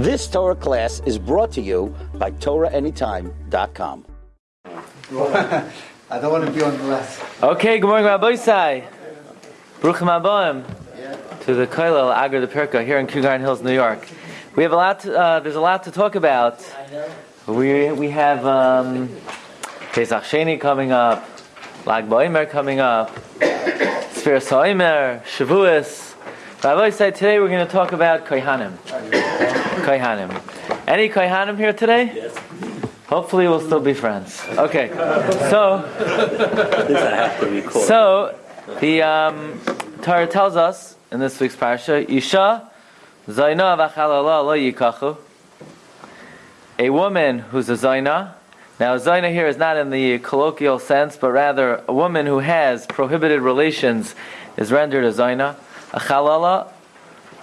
This Torah class is brought to you by TorahAnytime.com. I don't want to be on the last. Okay, good morning, Rabbi Isai. Bruchim Aboim to the Koilel Agar de Perka here in Cougar Hills, New York. We have a lot. To, uh, there's a lot to talk about. We we have um, Pesach Sheni coming up, Lag BaOmer coming up, Sfir Soimer, Shavuos. Rabbi Isai, today we're going to talk about Kohanim. Kohanim. Any Kohanim here today? Yes. Hopefully we'll still be friends. Okay, so so the um, Torah tells us in this week's parsha, Isha Zaina v'chalala lo yikachu. A woman who's a Zaina. Now, Zaina here is not in the colloquial sense, but rather a woman who has prohibited relations is rendered a Zaina. A Chalala,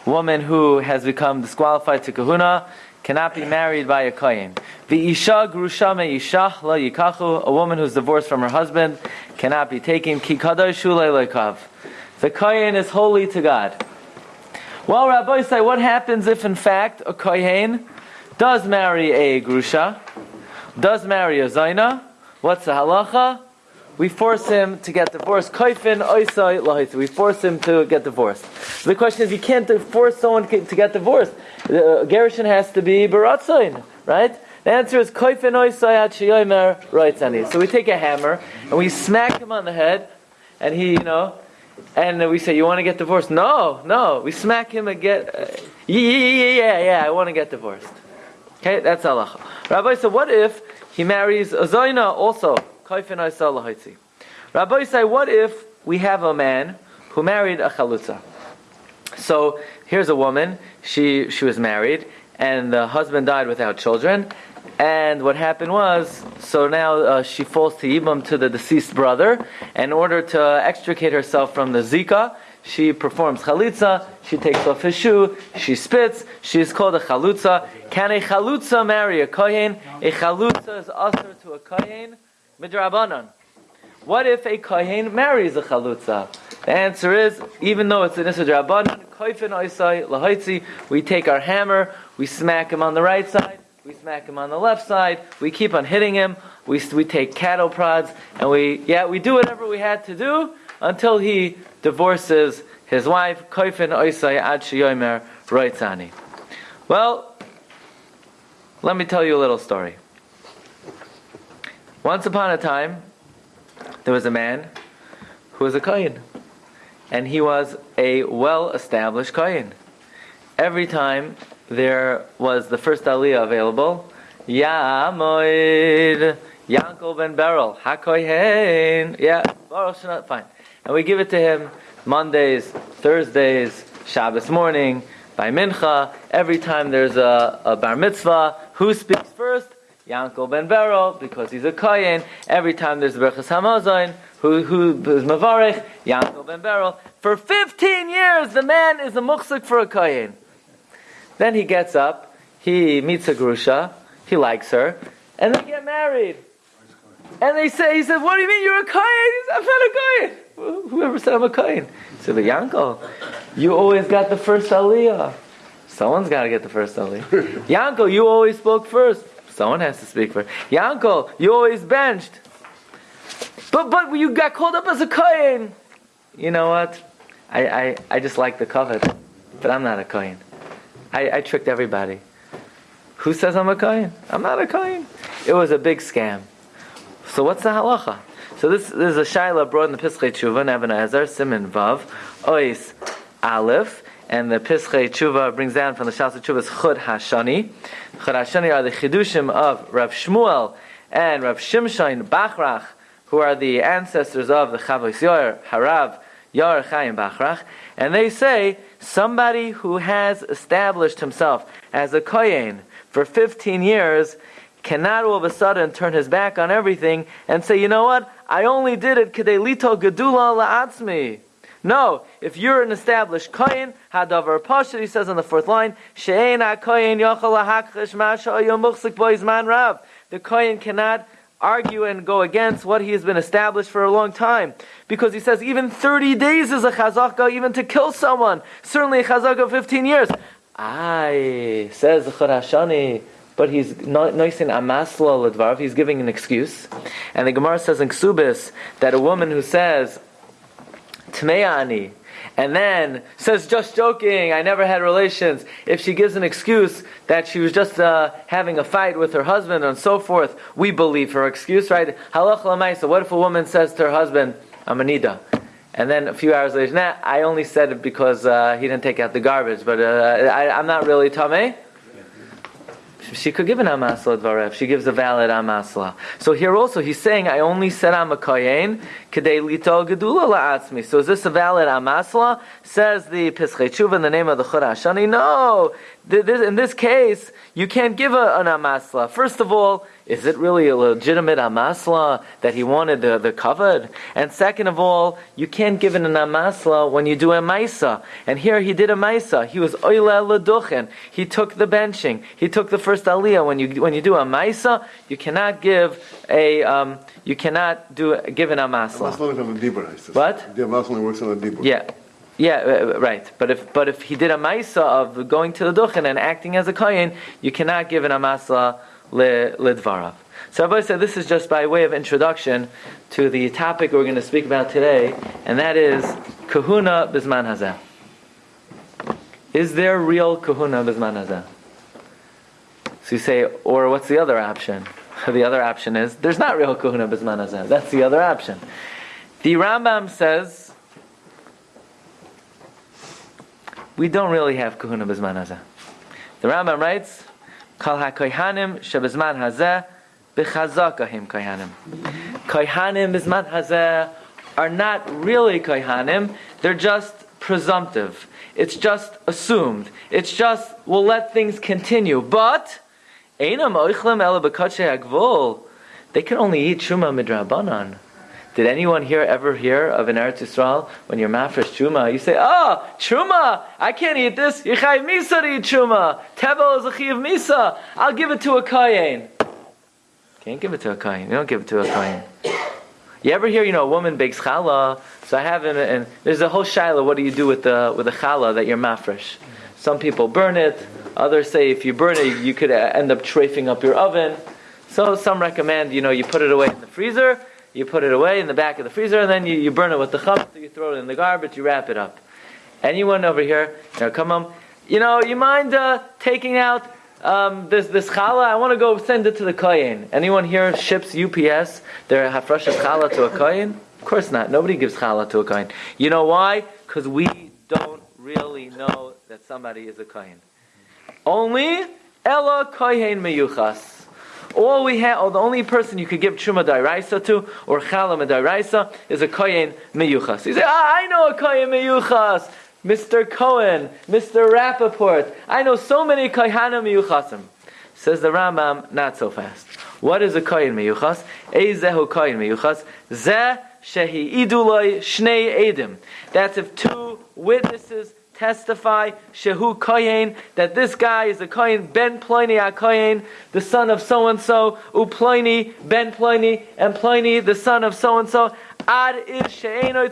woman who has become disqualified to kahuna, cannot be married by a kohen. The isha grusha me isha la yikachu, a woman who's divorced from her husband, cannot be taken. Ki. The kohen is holy to God. Well, Rabbi say, what happens if in fact a kohen does marry a grusha, does marry a zaina? What's the halacha? We force him to get divorced. Oisai. We force him to get divorced. So the question is, you can't force someone to get divorced. The uh, Gershon has to be baratzain, right? The answer is roitzani. So we take a hammer and we smack him on the head, and he, you know, and we say, "You want to get divorced?" No, no. We smack him and get, uh, yeah, yeah, yeah, yeah. I want to get divorced. Okay, that's Allah. Rabbi said, "What if he marries a zaina also?" Rabbi say, what if we have a man who married a chalutza? So here's a woman. She she was married, and the husband died without children. And what happened was, so now uh, she falls to Yibam to the deceased brother. In order to extricate herself from the Zika, she performs chalitza, she takes off his shoe, she spits, she is called a chalutza. Can a chalutza marry a kohen? A chalutza is usher to a kohen midrabanan. What if a kohen marries a chalutza? The answer is, even though it's an issa drabanan, koifin oisai lahaitzi, we take our hammer, we smack him on the right side, we smack him on the left side, we keep on hitting him, we, we take cattle prods, and we, yeah, we do whatever we had to do until he divorces his wife, koifin oisai ad shiyomer roitzani. Well, let me tell you a little story. Once upon a time, there was a man who was a Kohen. And he was a well established Kohen. Every time there was the first Aliyah available, Yamoid, Yankel ben Beryl, HaKohen, yeah, baruch not fine. And we give it to him Mondays, Thursdays, Shabbos morning, by Mincha. Every time there's a, a bar mitzvah, who speaks first? Yankel ben Beryl, because he's a Kayin. Every time there's a Berachas Hamazon, who, who is Mavarech, Yankel ben Beryl. For 15 years, the man is a muksuk for a Kayin. Then he gets up, he meets a Grusha, he likes her, and they get married. And they say, he said, what do you mean you're a Kayin? He said, I'm not a Kayin. Whoever said I'm a Kayin? He said, Yankel, you always got the first Aliyah. Someone's got to get the first Aliyah. Yankel, you always spoke first. Someone has to speak for Yankel, you always benched. But but you got called up as a Kohen. You know what? I, I, I just like the covet, but I'm not a Kohen. I, I tricked everybody. Who says I'm a Kohen? I'm not a Kohen. It was a big scam. So what's the halacha? So this, this is a shaila brought in the Pischei Tshuva, Nevin Ezer, Simon Vav, Ois Aleph, and the Pischei Tshuva brings down from the Shas Tshuva's Chud Hashani. Chud Hashani are the Chidushim of Rav Shmuel and Rav Shimshon Bachrach, who are the ancestors of the Chavos Yor, Harav, Yor Chaim Bachrach, and they say somebody who has established himself as a Kohen for 15 years cannot all of a sudden turn his back on everything and say, you know what, I only did it kedei lito gedula la'atzmi. No, if you're an established kohen, hadavar pasha, he says on the fourth line, she'ein ha-kohen yochel ha-hakchish yomuchsik boizman rav. The kohen cannot argue and go against what he has been established for a long time. Because he says even 30 days is a chazaka, even to kill someone. Certainly a chazaka of 15 years. I says the but he's noising amasla ledvarv. He's giving an excuse, and the Gemara says in Ksubis that a woman who says tmeani and then says just joking, I never had relations. If she gives an excuse that she was just uh, having a fight with her husband and so forth, we believe her excuse, right? Halach lamaisa. What if a woman says to her husband, "I'm anida," and then a few hours later, nah, I only said it because uh, he didn't take out the garbage, but uh, I, am not really tameh she could give an amasla dvarev. She gives a valid amasla. So here also he's saying, I only said I'm a kohen kedei lito gedula la'atzmi. So is this a valid amasla? Says the Tshuva in the name of the Chorashani. No, in this case you can't give a, an amasla. First of all, is it really a legitimate amasla that he wanted the, the covered? And second of all, you can't give an amasla when you do a maisa. And here he did a maisa. He was oile leduchen. He took the benching. He took the first aliyah. When you when you do a maisa, you cannot give a um, you cannot do give an amasla. What? The amasla works on a dibur. Yeah. Yeah, uh, uh, right. But if but if he did a maisa of going to the duchen and acting as a kohen, you cannot give an amasla lidvarav. So Rabbi said this is just by way of introduction to the topic we're going to speak about today, and that is kahuna bisman hazeh. Is there real kahuna bisman hazeh? So you say, or what's the other option? The other option is there's not real kahuna bisman hazeh. That's the other option. The Rambam says we don't really have kahuna bisman hazeh. The Rambam writes Kal ha-koyhanim shebizman hazeh b'chazakahim koyhanim. Koyhanim bizman hazeh are not really koyhanim, they're just presumptive. It's just assumed. It's just, we'll let things continue. But, einam oichlem agvol. They can only eat shuma midrabanan. Did anyone here ever hear of an Eretz Yisrael when you're mafresh truma? You say, "Oh, truma! I can't eat this. Yichayv misa to eat truma. Tevel is a chiv misa. I'll give it to a kayin." Can't give it to a kayin. You don't give it to a kayin. You ever hear, you know, a woman bakes challah? So I have, in, and there's a whole shaila. What do you do with the with the challah that you're mafresh? Some people burn it. Others say if you burn it, you could uh, end up trafing up your oven. So some recommend, you know, you put it away in the freezer you put it away in the back of the freezer, and then you, you burn it with the chametz, you throw it in the garbage, you wrap it up. Anyone over here, you know, come on, you know, you mind uh, taking out um, this this challah? I want to go send it to the kohen. Anyone here ships UPS their hafrashas challah to a kohen? Of course not. Nobody gives challah to a kohen. You know why? Because we don't really know that somebody is a kohen. Only ella kohen meyuchas all we have, or the only person you could give truma dairaisa to, or chala dairaisa, is a kohen miyuchas. You say, ah, I know a kohen miyuchas. Mr. Cohen, Mr. Rappaport. I know so many kohanim miyuchasim. Says the Rambam, not so fast. What is a kohen miyuchas? Eizehu kohen miyuchas. Zeh shehi iduloi shnei edim. That's if two witnesses testify Shehu Kohen that this guy is a Kohen Ben Pliny a the son of so and so, Upliny Ben Pliny, and Pliny the son of so and so. Ad is She'eno.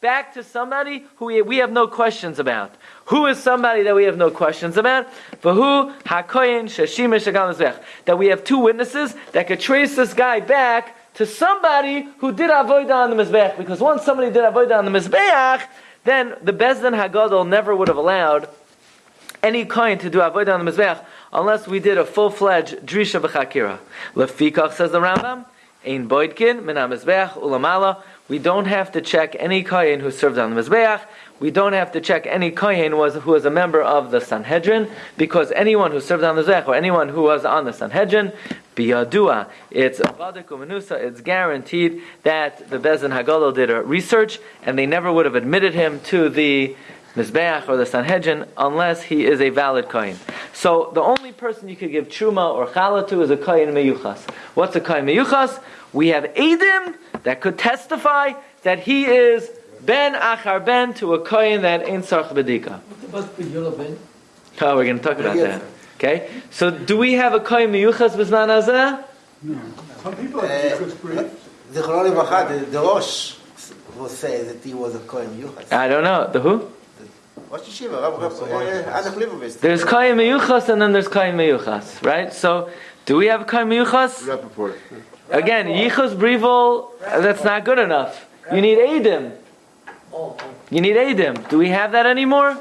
Back to somebody who we, have no questions about. Who is somebody that we have no questions about? For who hakoyin shashim That we have two witnesses that could trace this guy back to somebody who did avodah on the mizbeach. Because once somebody did avodah on the mizbeach, then the Bezdin Hagadol never would have allowed any coin to do avodah on the mizbeach unless we did a full-fledged drisha b'chakira. Lefikach says the Rambam, ein boidkin min mizbeach ulamala. We don't have to check any kohen who served on the mizbeach. We don't have to check any kohen was who was a member of the Sanhedrin because anyone who served on the mizbeach or anyone who was on the Sanhedrin biyadua. It's avadik It's guaranteed that the Bezin Hagolo did a research, and they never would have admitted him to the Mizbeach or the Sanhedrin unless he is a valid kohen. So the only person you could give truma or challah to is a kohen meyuchas. What's a kohen meyuchas? We have edim that could testify that he is ben achar ben to a kohen that ain't sarch bedika. What about ben? Oh, we're going to talk about that. Okay? So do we have a kohen miyuchas b'zman hazeh? No. Some people have uh, Zichron Levacha, the, the Rosh will say that he was a kohen miyuchas. I don't know. The who? Rosh Yeshiva, Rav Rav uh, Adach Leibovitz. There's Kohen Meyuchas and then there's Kohen Meyuchas, right? So, do we have Kohen Meyuchas? Rappaport. Again, Yichus Brivel, that's not good enough. You need Adim. You need Adim. Do we have that anymore?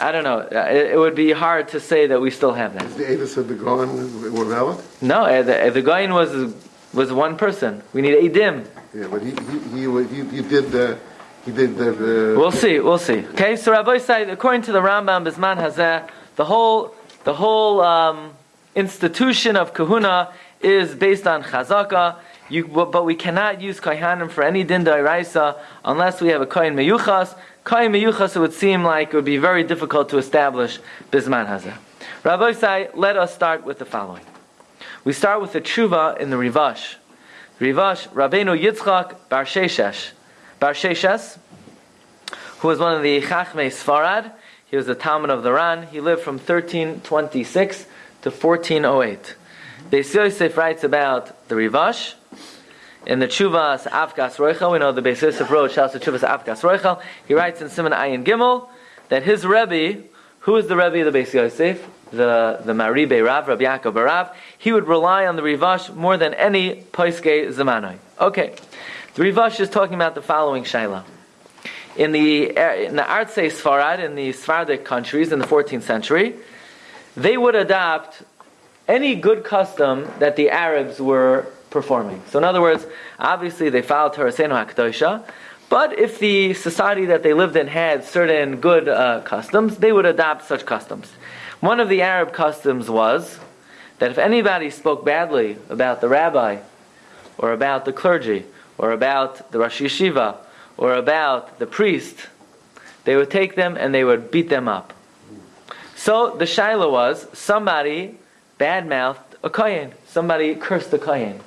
I don't know. Uh, It, it would be hard to say that we still have that. Is the Avis of the Goan were valid? No, uh, the, uh, the Goyin was was one person. We need Adim. Yeah, but he, he, he, he, he did, uh, he did the, the. We'll see. We'll see. Okay. So Rabbi said, according to the Rambam, Bisman Hazeh, the whole the whole um, institution of Kahuna is based on Chazaka. You, but we cannot use Kohanim for any din da'iraisa unless we have a Kohen Meyuchas. Kohen Meyuchas, it would seem like it would be very difficult to establish Bisman Hazeh. Rabbi Sai, let us start with the following. We start with the tshuva in the Rivash. Rivash, Rabbeinu Yitzchak Bar Sheshesh. Bar Sheshes, who was one of the Chachmei Sfarad. He was a Talmud of the Ran. He lived from 1326 to 1408. Beis Yosef writes about the Rivash. In the Chuvas Avkas Roichel, we know the Beis Yosef wrote Shas Chuvas Avkas Roichel. He writes in Simon Ayin Gimel that his Rebbe, who is the Rebbe of the Beis Yosef? The, the Maribe Rav, Rabbi Yaakov Barav, he would rely on the Rivash more than any Poiske Zamanoi. Okay. The Rivash is talking about the following Shaila. In the, in the Artsei Sfarad, in the Sephardic countries in the 14th century, they would adopt any good custom that the Arabs were performing. So in other words, obviously they followed Torasenu HaKadoshah, but if the society that they lived in had certain good uh, customs, they would adopt such customs. One of the Arab customs was that if anybody spoke badly about the rabbi, or about the clergy, or about the Rosh Yeshiva, or about the priest, they would take them and they would beat them up. So the shaila was somebody badmouthed a kohen, somebody cursed a kohen.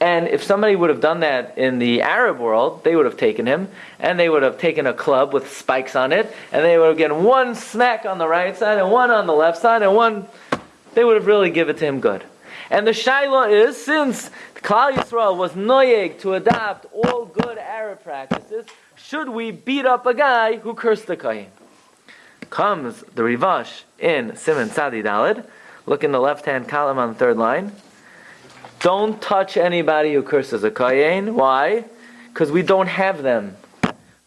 And if somebody would have done that in the Arab world, they would have taken him and they would have taken a club with spikes on it and they would have given one smack on the right side and one on the left side and one, they would have really given it to him good. And the shaila is since Klal Yisrael was noyeg to adopt all good Arab practices, should we beat up a guy who cursed the kohen? Comes the Rivash in Simon Sadi Dalid. Look in the left hand column on the third line. Don't touch anybody who curses a kohen. Why? Because we don't have them.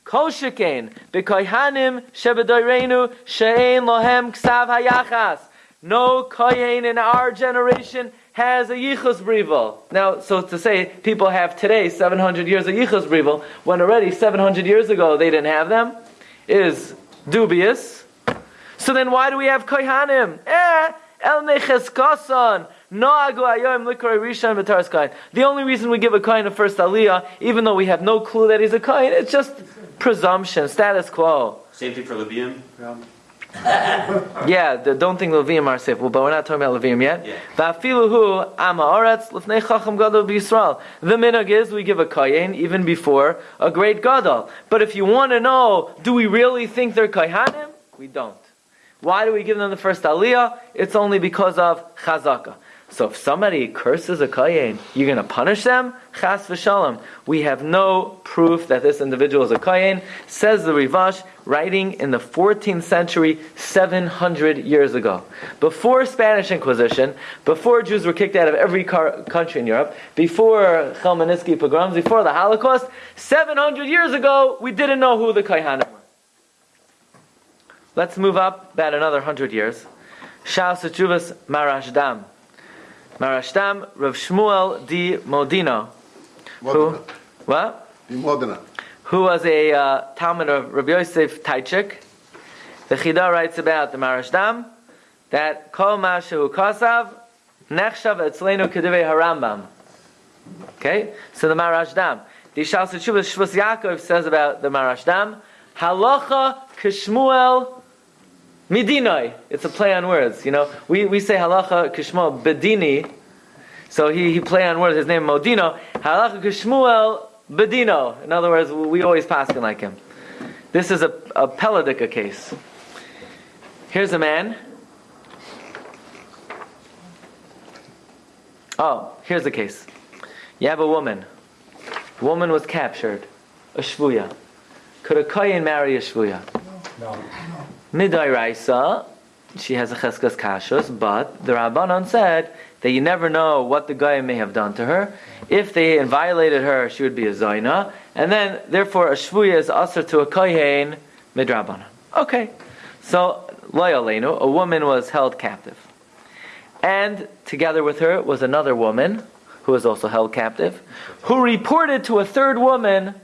Kol shekain b'kohanim shebedoyrenu she'ein lohem ksav hayachas. No kohen in our generation has a yichus brivel. Now, so to say, people have today 700 years of yichus brivel, when already 700 years ago they didn't have them, is dubious. So then why do we have kohanim? Eh, el necheskasan. The only reason we give a kohen a first aliyah, even though we have no clue that he's a kohen, it's just presumption, status quo. Same thing for Levium. Yeah, don't think Levium are safe, well, but we're not talking about Levium yet. Yeah. Va'afiluhu ama oretz lifnei chacham gadol b'Yisrael. The minhag is we give a kohen even before a great gadol. But if you want to know, do we really think they're kohanim? We don't. Why do we give them the first aliyah? It's only because of chazaka. So if somebody curses a kohen, you're going to punish them? Chas v'shalom. We have no proof that this individual is a kohen. Says the Rivash, writing in the 14th century, 700 years ago. Before Spanish Inquisition, before Jews were kicked out of every car- country in Europe, before Chelmenitzky pogroms, before the Holocaust, 700 years ago, we didn't know who the kohanim were. Let's move up about another 100 years. Shal Sechuvas Marashdam. Marashdam Rav Shmuel di Modino. Who? What? The Modena. Who was a uh, Talmud of Rabbi Yosef Taitatzak. The Chida writes about the Marashdam that Kol Mashu Kasav Nechshav Etzlenu Kedivei Harambam. Okay? So the Marashdam. The Shal Sechuvas Shvus Yaakov says about the Marashdam Halacha Kishmuel Midinoi. It's a play on words. You know, we, we say halacha kishmuel bedini. So he, he play on words. His name Modino. Halacha kishmuel bedino. In other words, we always pass him like him. This is a, a Peladika case. Here's a man. Oh, here's the case. You have a woman. Woman was captured. A shvuya. Could a kohen marry a shvuya? Midai Raisa, she has a cheskas kashus, but the Rabbanon said that you never know what the guy may have done to her. If they violated her, she would be a zaina, and then therefore a shvuya is usher to a kohen midrabanan. Okay, so loyalenu, a woman was held captive, and together with her was another woman who was also held captive, who reported to a third woman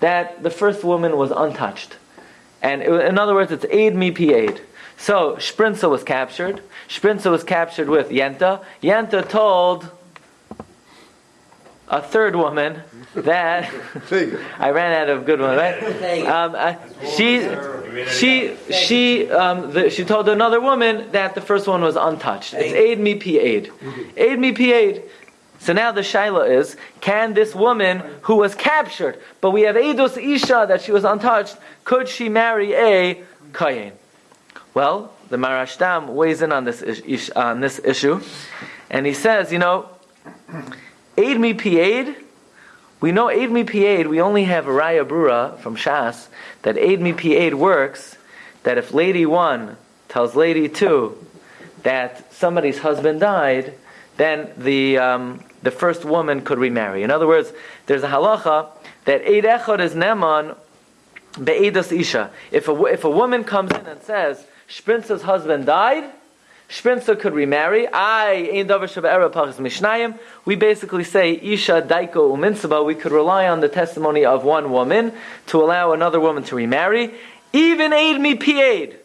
that the first woman was untouched. And it, in other words, it's aid me p aid. So Sprinza was captured. Sprinza was captured with Yenta. Yenta told a third woman that I ran out of good ones, right? Um, uh, she, she, she, um, the, she told another woman that the first one was untouched. It's aid me p aid, Aid me pi aid. So now the shaila is, can this woman who was captured, but we have Eidos Isha that she was untouched, could she marry a Kayin? Well, the Marashtam weighs in on this, ish, on this issue, and he says, you know, aid me aid. We know aid me aid. we only have Raya Brura from Shas, that aid me aid works, that if lady one tells lady two that somebody's husband died, then the, um, the first woman could remarry. In other words, there's a halacha that Eid Echad is Neman Be'edas Isha. If a, if a woman comes in and says, Shprinza's husband died, Shprinza could remarry. I, Ein Davar Mishnayim. We basically say, Isha Daiko Uminsaba. We could rely on the testimony of one woman to allow another woman to remarry. Even Aid Mi Pied.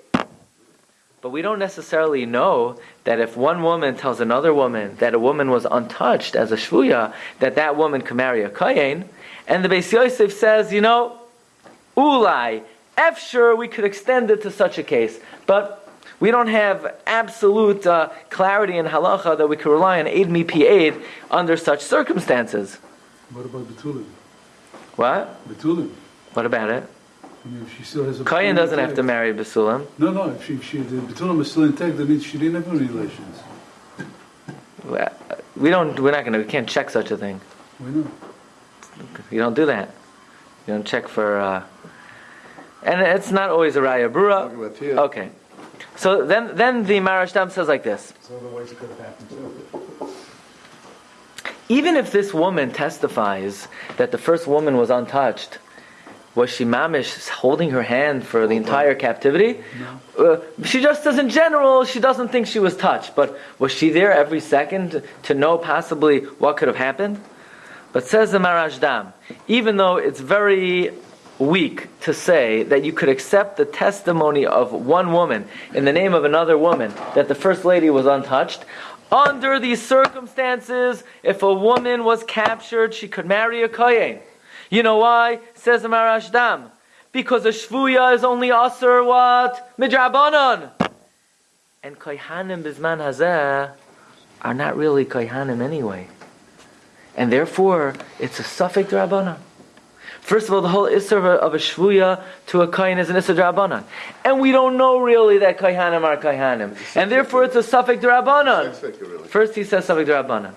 But we don't necessarily know that if one woman tells another woman that a woman was untouched as a shvuya, that that woman can marry a kayin. And the Beis Yosef says, you know, ulai, f sure we could extend it to such a case, but we don't have absolute uh, clarity in halacha that we can rely on aid mi pi aid under such circumstances. What about Betulim? What? Betulim. What about it? I mean, if she still has a Kayin Betulim doesn't have to marry Basulam. No, no. If she, she, the Betulim is still intact, that means she didn't have any relations. We don't. We're not going to. We can't check such a thing. Why not? You don't do that. You don't check for. Uh, and it's not always a raya brura. Talking about here. Okay. So then, then the Marashtam says like this. So the ways it could have happened too. Even if this woman testifies that the first woman was untouched, was she mamish holding her hand for the entire captivity? Uh, she just says in general she doesn't think she was touched, but was she there every second to know possibly what could have happened? But says the Marashdam, even though it's very weak to say that you could accept the testimony of one woman in the name of another woman that the first lady was untouched, under these circumstances, if a woman was captured, she could marry a kohen. You know why? Says the Marashdam. Because a shvuya is only aser what? Midrabanon. And kohanim bisman hazeh are not really kohanim anyway. And therefore, it's a suffix drabanan. First of all, the whole isser of a, of a shvuya to a kohen is an isser drabanan. And we don't know really that kohanim are kohanim. And therefore, it's a suffix drabanan. Really. First he says suffix drabanan.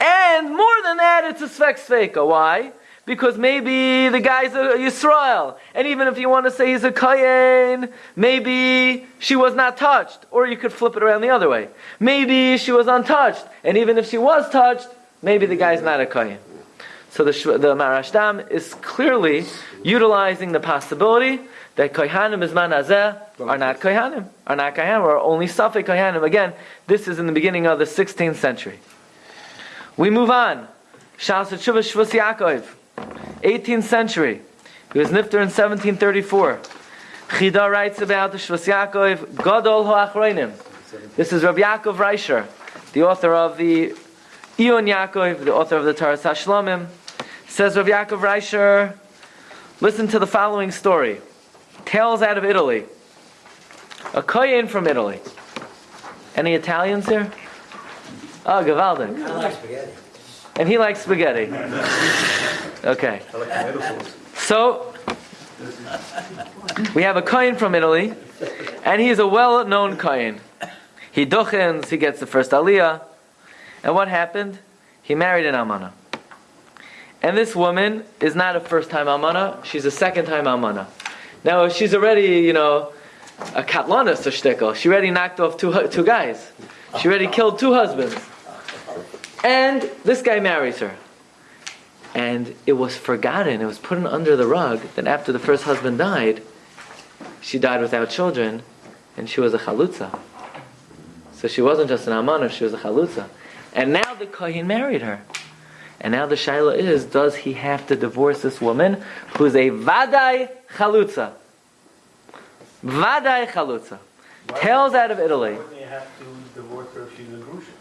And more than that, it's a svek sveka. Why? Because maybe the guy's a Yisrael. And even if you want to say he's a Kayin, maybe she was not touched. Or you could flip it around the other way. Maybe she was untouched. And even if she was touched, maybe the guy's not a Kayin. So the, the Marashtam is clearly utilizing the possibility that Kohanim is Hazeh are not Kohanim, are not Kohanim, or only Safek Kohanim. Again, this is in the beginning of the 16th century. We move on. Shas Shvus Yaakov, 18th century. He was nifter in 1734. Chida writes about the Shvus Yaakov, Gadol Hoachroinim. This is Rav Yaakov Reisher, the author of the Ion Yaakov, the author of the Taras Hashlomim. Says Rav Yaakov Reisher, listen to the following story. Tales out of Italy. A kohen from Italy. Any Italians here? Ah, oh, Gavaldik. I like spaghetti. And he likes spaghetti. Okay. So, we have a kohen from Italy, and he's a well-known kohen. He duchens, he gets the first aliyah. And what happened? He married an almana. And this woman is not a first-time almana, she's a second-time almana. Now she's already, you know, a katlanis or shtickle. She already knocked off two two guys. She already killed two husbands. And this guy marries her. And it was forgotten, it was put under the rug that after the first husband died, she died without children, and she was a chalutza. So she wasn't just an almana, she was a chalutza. And now the kohen married her. And now the shaila is, does he have to divorce this woman who's a vadai chalutza? Vadai chalutza. Tails out of Italy. Wouldn't you have to divorce her if she's a grusha?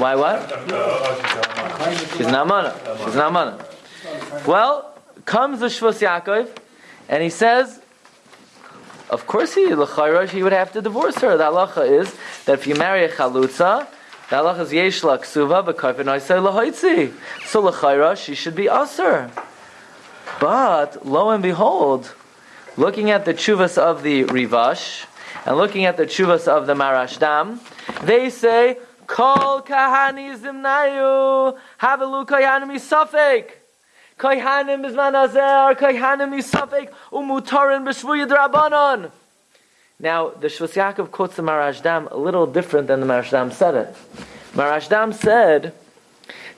Why what? She's an almana. She's an almana. Well, comes the Shvus Yaakov, and he says, of course he, l'chayra, he would have to divorce her. The halacha is that if you marry a chalutza, the halacha is yesh la ksuva v'karfen oisei lahoitzi. So l'chayra, she should be usher. But, lo and behold, looking at the chuvas of the Rivash, and looking at the chuvas of the Marashdam, they say, Kol kahani zimnayu, havelu kayanim isafek. Kohanim bizman azer, kohanim isafek, umutarin b'shvuya drabanon. Now, the Shvus Yaakov quotes the Marashdam a little different than the Marashdam said it. Marashdam said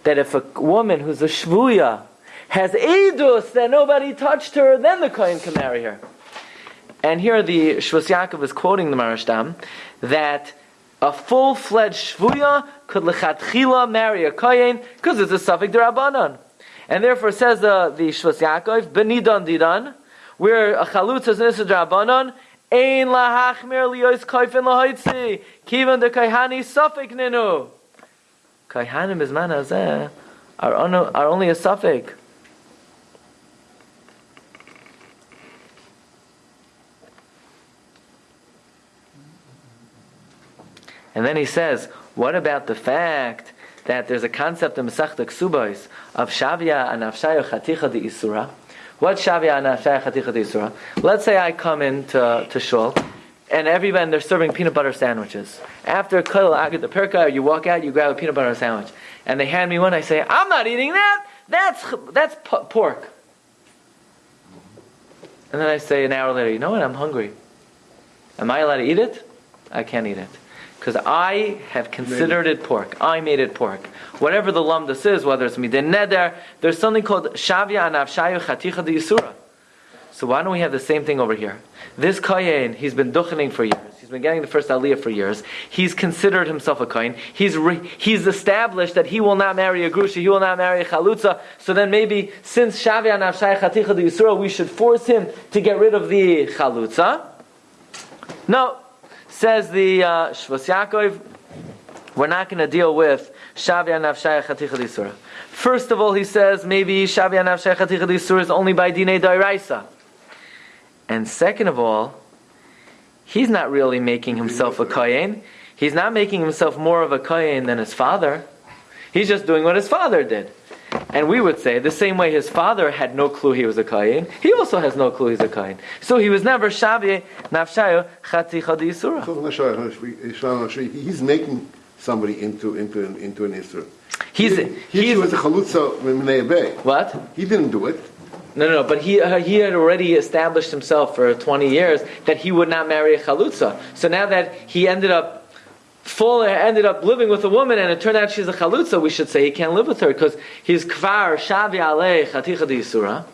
that if a woman who's a shvuya has edus that nobody touched her, then the kohen can marry her. And here the Shvus Yaakov is quoting the Marashdam that a full-fledged shvuya could lechatchila marry a kohen because it's a suffix derabanan. And therefore says the, the Shvus Yaakov, benidan didan, where a chalutz is an derabanan, ein lahachmir liyos koifin lahoitzi, kivan de kaihani suffix ninu. Kaihanim is on- are only a suffix. And then he says, what about the fact that there's a concept in Masechta Ksubos of Shavya and Avshaya Chaticha de Isura? What Shavya and Avshaya Chaticha de Isura? Let's say I come into to Shul, and everybody they're serving peanut butter sandwiches. After Kol the Perka, you walk out, you grab a peanut butter sandwich, and they hand me one. I say, I'm not eating that. That's that's p- pork. And then I say an hour later, you know what? I'm hungry. Am I allowed to eat it? I can't eat it. Because I have considered it pork. I made it pork. Whatever the lumdus is, whether it's midin neder, there's something called shavya and avshayu chaticha de yisura. So why don't we have the same thing over here? This kohen, he's been duchening for years. He's been getting the first aliyah for years. He's considered himself a kohen. He's re, he's established that he will not marry a grusha. He will not marry a chalutza. So then maybe since shavya and avshayu chaticha de yisura, we should force him to get rid of the chalutza. No, says the uh, Yaakov, we're not going to deal with Shavya Nafshaya Chaticha Disura. First of all, he says maybe Shavya Nafshaya Chaticha Disura is only by Dine Dairaisa. And second of all, he's not really making himself a Kayin. He's not making himself more of a Kayin than his father. He's just doing what his father did. And we would say the same way his father had no clue he was a kain, he also has no clue he's a kain. So he was never shavye nafshayo chati chadi yisura. So, Mashal, Mashal, Mashal, He's making somebody into into an, into an Isra. He's he, he he's was a chalutza Minei what? He didn't do it. No, no, no. But he uh, he had already established himself for twenty years that he would not marry a chalutza. So now that he ended up full ended up living with a woman and it turned out she's a chalutza, we should say he can't live with her because he's kvar shavi alei chaticha yisura.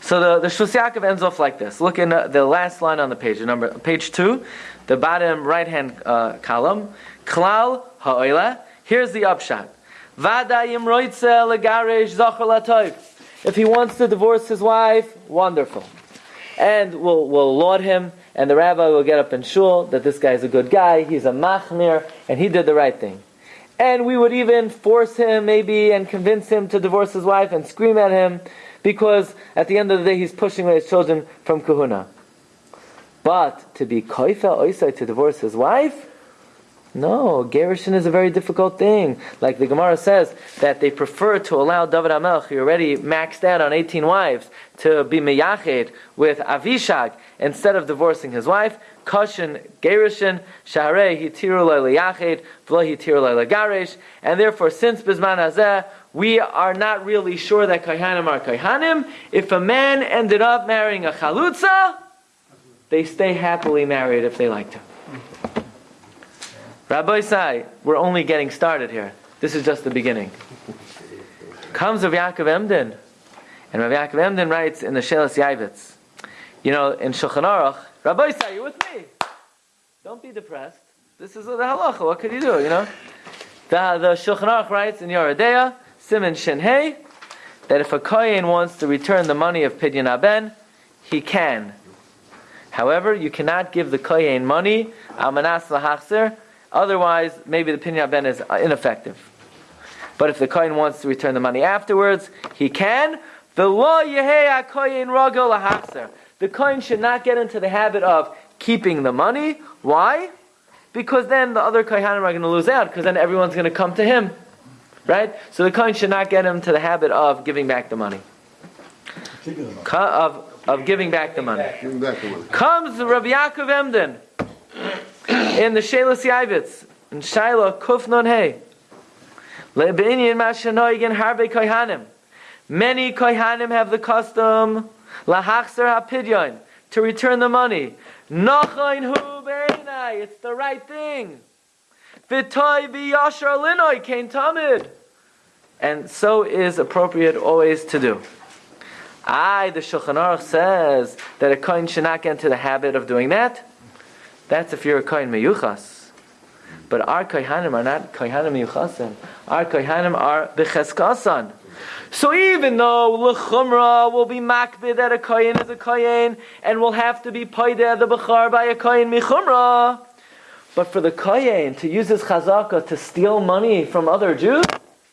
So the, the ends off like this. Look in uh, the last line on the page, number page two, the bottom right hand uh, column. Klal ha'oila. Here's the upshot. Vadayim roitze legaresh zachar latoiv. If he wants to divorce his wife, wonderful. And we'll, we'll laud him, and the rabbi will get up in shul that this guy is a good guy, he's a machmir, and he did the right thing. And we would even force him, maybe, and convince him to divorce his wife and scream at him, because at the end of the day he's pushing away his children from kahuna. But to be koifa oisai to divorce his wife? No, gerushin is a very difficult thing. Like the Gemara says, that they prefer to allow David HaMelech, who already maxed out on 18 wives, to be meyached with Avishag instead of divorcing his wife. Kashin gerushin, shaharei hitiru leyached. And therefore, since Hazeh, we are not really sure that Kaihanim are Kaihanim. If a man ended up marrying a Chalutza, they stay happily married if they like to. Rabbi Sai, we're only getting started here. This is just the beginning. Comes of Yaakov Emden, and Rav Yaakov Emden writes in the Shelas Yavitz, you know, in Shulchan Aruch, Rabbi Sai, you with me? Don't be depressed. This is the halacha. What could you do? You know, the the Shulchan Aruch writes in Yoredeya, Simon Shenhei, that if a kohen wants to return the money of Pidyon Aben, he can. However, you cannot give the kohen money almanas lahachzer. Otherwise, maybe the Pidyon Aben is ineffective. But if the kohen wants to return the money afterwards, he can. The law yehei kohen ragel lahachzer. The kohen should not get into the habit of keeping the money. Why? Because then the other kohanim are going to lose out. Because then everyone's going to come to him, right? So the kohen should not get into the habit of giving back the money. Of of giving back the money. Comes Rabbi Yaakov Emden in the Shelas Yavitz in Shaila Hey. Mashanoigen harbe kohanim. Many kohanim have the custom lahachzer hapidyon to return the money. Nachain hu beinai. It's the right thing. V'toy b'yashar linoi kain tamid. And so is appropriate always to do. I, the Shulchan Aruch says that a kohen should not get into the habit of doing that. That's if you're a kohen meyuchas. But our kohanim are not kohanim meyuchasim. Our kohanim are b'cheskasan. So even though lechumra will be makbid that a kohen is a kohen and will have to be paideh the bechar by a kohen michumra, but for the kohen to use his chazaka to steal money from other Jews,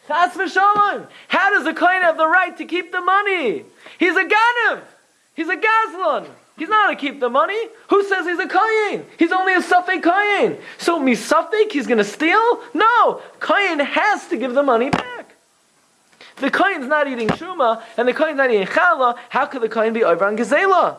chas v'shalom. How does a kohen have the right to keep the money? He's a ganav. He's a gazlan. He's not to keep the money. Who says he's a kohen? He's only a safek kohen. So misafek, he's going to steal? No, kohen has to give the money back. The kohen's not eating truma and the kohen's not eating challah, how could the kohen be over on gezela?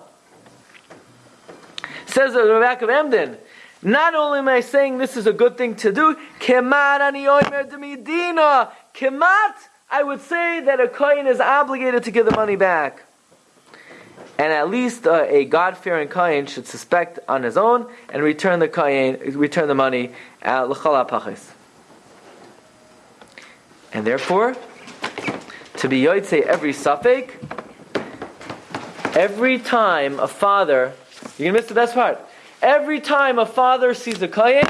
Says the Rebbe of Emden. Not only am I saying this is a good thing to do, kemat ani oimer demidina. Kemat, I would say that a kohen is obligated to give the money back. And at least uh, a God-fearing kohen should suspect on his own and return the kohen, return the money at l'chol pachis. And therefore, to be yotzei every suffix, every time a father, you're gonna miss the best part. Every time a father sees a kohen,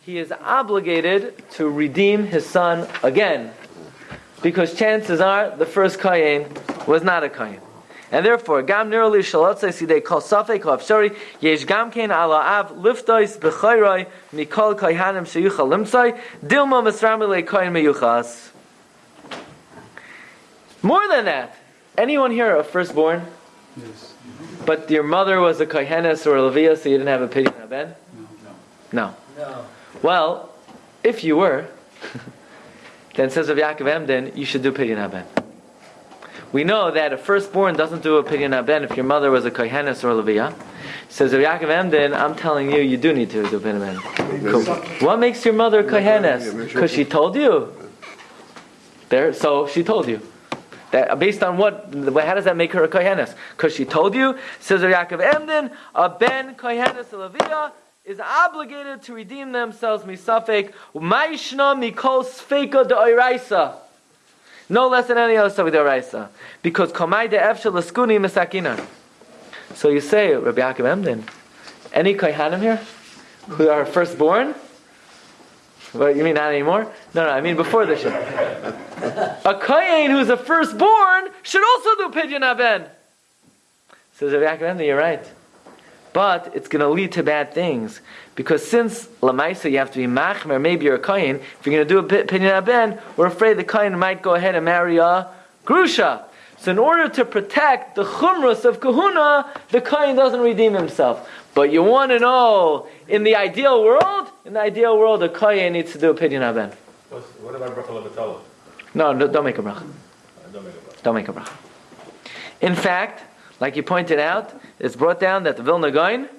he is obligated to redeem his son again, because chances are the first kohen was not a kohen. And therefore, gam nirali shalotzei sidei kol safek kol afshari yesh gam kein ala av liftois b'chayroi mikol kohanim sheyuchal limtzai dilma misramile kohen meyuchas. More than that, anyone here a firstborn? Yes. But your mother was a kohenes or a levia, so you didn't have a pidyon aben? No, no. No. No. Well, if you were, then says of Yaakov Emden, you should do pidyon haben. We know that a firstborn doesn't do a pidyon haben if your mother was a kohenes or a levia. Says of Yaakov Emden, I'm telling you, you do need to do pidyon haben. What makes your mother a kohenes? Because she told you. There, so she told you. That, uh, based on what? How does that make her a kohenes? Because she told you. Says Yaakov Emden, a ben kohenes levia is obligated to redeem themselves misafek ma'ishna mikol sfeika de'oraisa. No less than any other stuff de'oraisa. Because komai de'efshel laskuni misakina. So you say, Rabbi Yaakov Emden, any kohanim here who are firstborn? What you mean not anymore? No, no, I mean before the shit. A kohen who's a firstborn should also do pidyon aben. Says Rabbi Yaakov you're right. But it's going to lead to bad things. Because since Lamaisa you have to be machmer, maybe you're a kohen, if you're going to do a pidyon aben, we're afraid the kohen might go ahead and marry a grusha. So in order to protect the chumras of kahuna, the kohen doesn't redeem himself. But you want to know, in the ideal world, in the ideal world, a kohen needs to do a pidyon aben. What about bracha? No, no, don't make a bracha. Don't make a bracha. In fact, like you pointed out, it's brought down that the Vilna Gaon,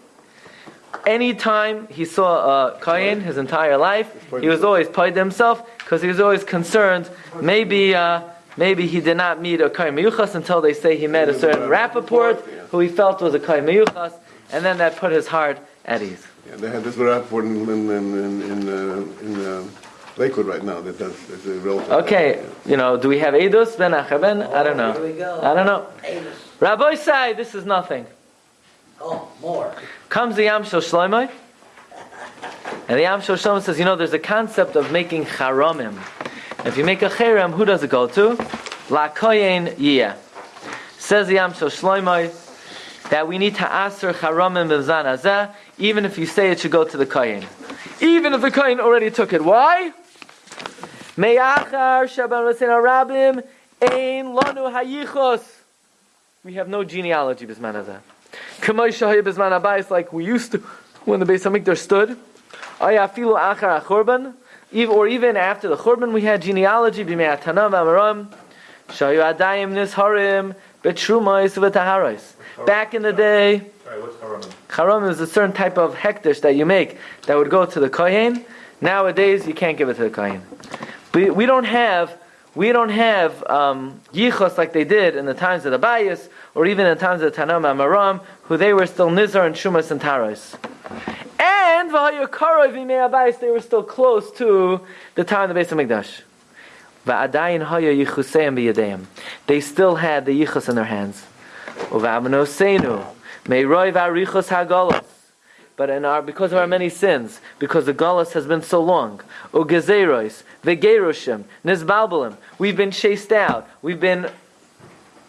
anytime he saw a Kayin his entire life, he was always paid himself because he was always concerned maybe uh, maybe he did not meet a Kayin Meyuchas until they say he met a certain Rappaport who he felt was a Kayin Meyuchas, and then that put his heart at ease. Yeah, they had this rapport in, in, in, in, uh, in uh, Lakewood right now. That, that's, that's a relative. Okay, you know, do we have Edus ben Achaben? I don't know. Here we go. I don't know. Davis. Rabbi Sai, this is nothing. Oh, more. Comes the Yam Shel Shloimeh, and the Yam Shel Shloimeh says, you know, there's a concept of making charamim. If you make a cherem, who does it go to? La koyen yiyah. Says the Yam Shel Shloimeh that we need to aser charamim b'zan hazeh, even if you say it should go to the kohen. Even if the kohen already took it. Why? Me'achar shaban rasena rabim ein lanu hayichos. We have no genealogy b'zman hazeh. Kamay shahaya b'zman abayis like we used to when the Beis Hamikdash stood. Ayafilu achar achorban. Or even after the Churban, we had genealogy, b'mei atanam amaram, shayu adayim nisharim, betrumais v'taharais. Back in the day, Sorry, what's Haramim? Charam is a certain type of hektish that you make that would go to the kohen. Nowadays, you can't give it to the kohen. We, we don't have we don't have um, yichos like they did in the times of the Bayis or even in the times of the Tanam Amaram, who they were still nizar and shumas and taros. And they were still close to the time of the Beis Hamikdash. B'yadeim. They still had the yichos in their hands. But in our, because of our many sins, because the galus has been so long, ugezerois, vegeroshim, nizbalbalim, we've been chased out, we've been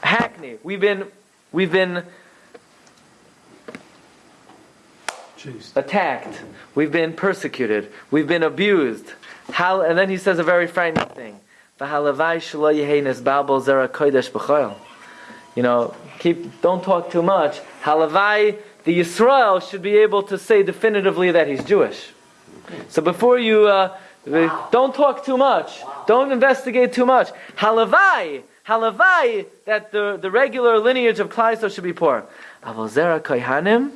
hackneyed, we've been, we've been Chased. attacked, we've been persecuted, we've been abused. How, and then he says a very frightening thing. "V'halavai shelo yehei nizbalbal zera kodesh b'choil." You know, keep, don't talk too much. Halavai, the Yisrael should be able to say definitively that he's Jewish. So before you, uh, don't talk too much. Don't investigate too much. Halavai, halavai, that the, the regular lineage of Klaiso should be poor. Aval zera kohanim,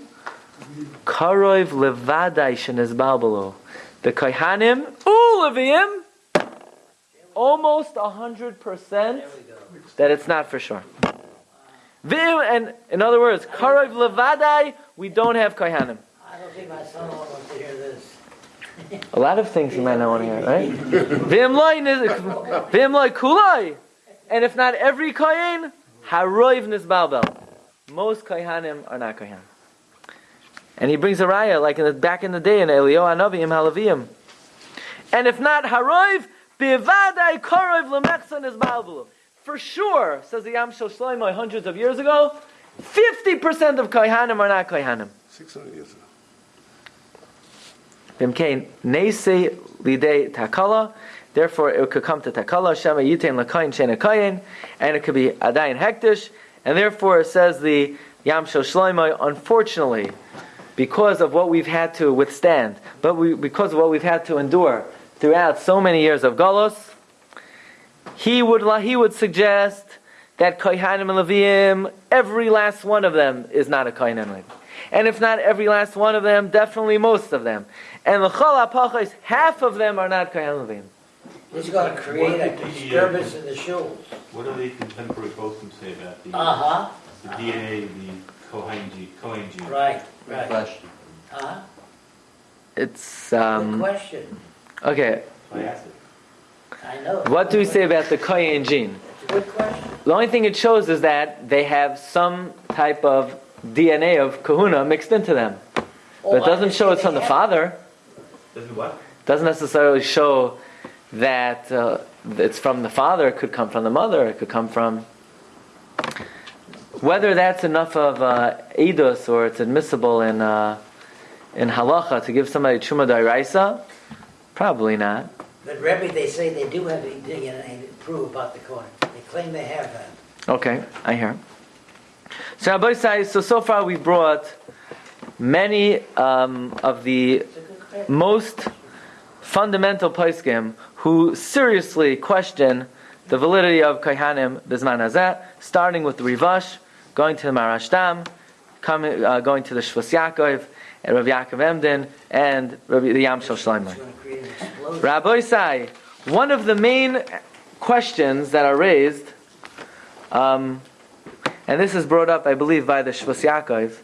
karoiv levadai shenizbalbalo. The kohanim, ulevim, almost a hundred percent that it's not for sure. Vim, and in other words, karoiv levadai, we don't have kohanim. I don't think my son wants to hear this. A lot of things you might not want to hear, right? Vim loy niz- vim loy kuloi. And if not every kohen, haroiv nizbalbel. Most kohanim are not kohen. And he brings a raya, like in the, back in the day in Elio Anavim Halavim. And if not haroiv, bivadai karoiv lemechsa nizbalbel. For sure, says the Yam Shel Shlomo hundreds of years ago, 50% of kohanim are not kohanim. 600 years ago. Vimkain neise lidei takala. Therefore, it could come to takala shema yitain lakayin shena kayin, and it could be adayin hektish. And therefore, it says the Yam Shel Shlomo, unfortunately, because of what we've had to withstand, but we, because of what we've had to endure throughout so many years of Golos, he would he would suggest that Kohanim and Leviim, every last one of them is not a Kohen and Levi. And if not every last one of them, definitely most of them. And the Chol HaPachos, half of them are not Kohen and Leviim. He's going to create a What did the, uh, disturbance in the shuls. What do the contemporary postscripts say about the, Uh-huh, the DNA, the Cohen gene? Cohen gene? right, right. Question. Uh-huh, It's, good um, question. okay, I asked it. I know. What do we say about the Kohen gene? It's a good question. The only thing it shows is that they have some type of DNA of kahuna mixed into them. But Oh, it doesn't show it's from the father. Doesn't what? doesn't necessarily show that uh, it's from the father. It could come from the mother. It could come from whether that's enough of uh, edus or it's admissible in uh, in halacha to give somebody truma dairaisa. Probably not. But Rebbe, they say they do have to prove about the coin. They claim they have that. Okay, I hear. So says, so so far we brought many um, of the a most fundamental poskim who seriously question the validity of Kaihanim Bizman Hazeh, starting with the Rivash, going to the Marashtam, coming, uh, going to the Shvus Yaakov, and Rav Yaakov Emden, and Rabbi, the Yam Shel Shlomo. Rabbi Sai, one of the main questions that are raised, um, and this is brought up, I believe, by the Shvus Yaakov,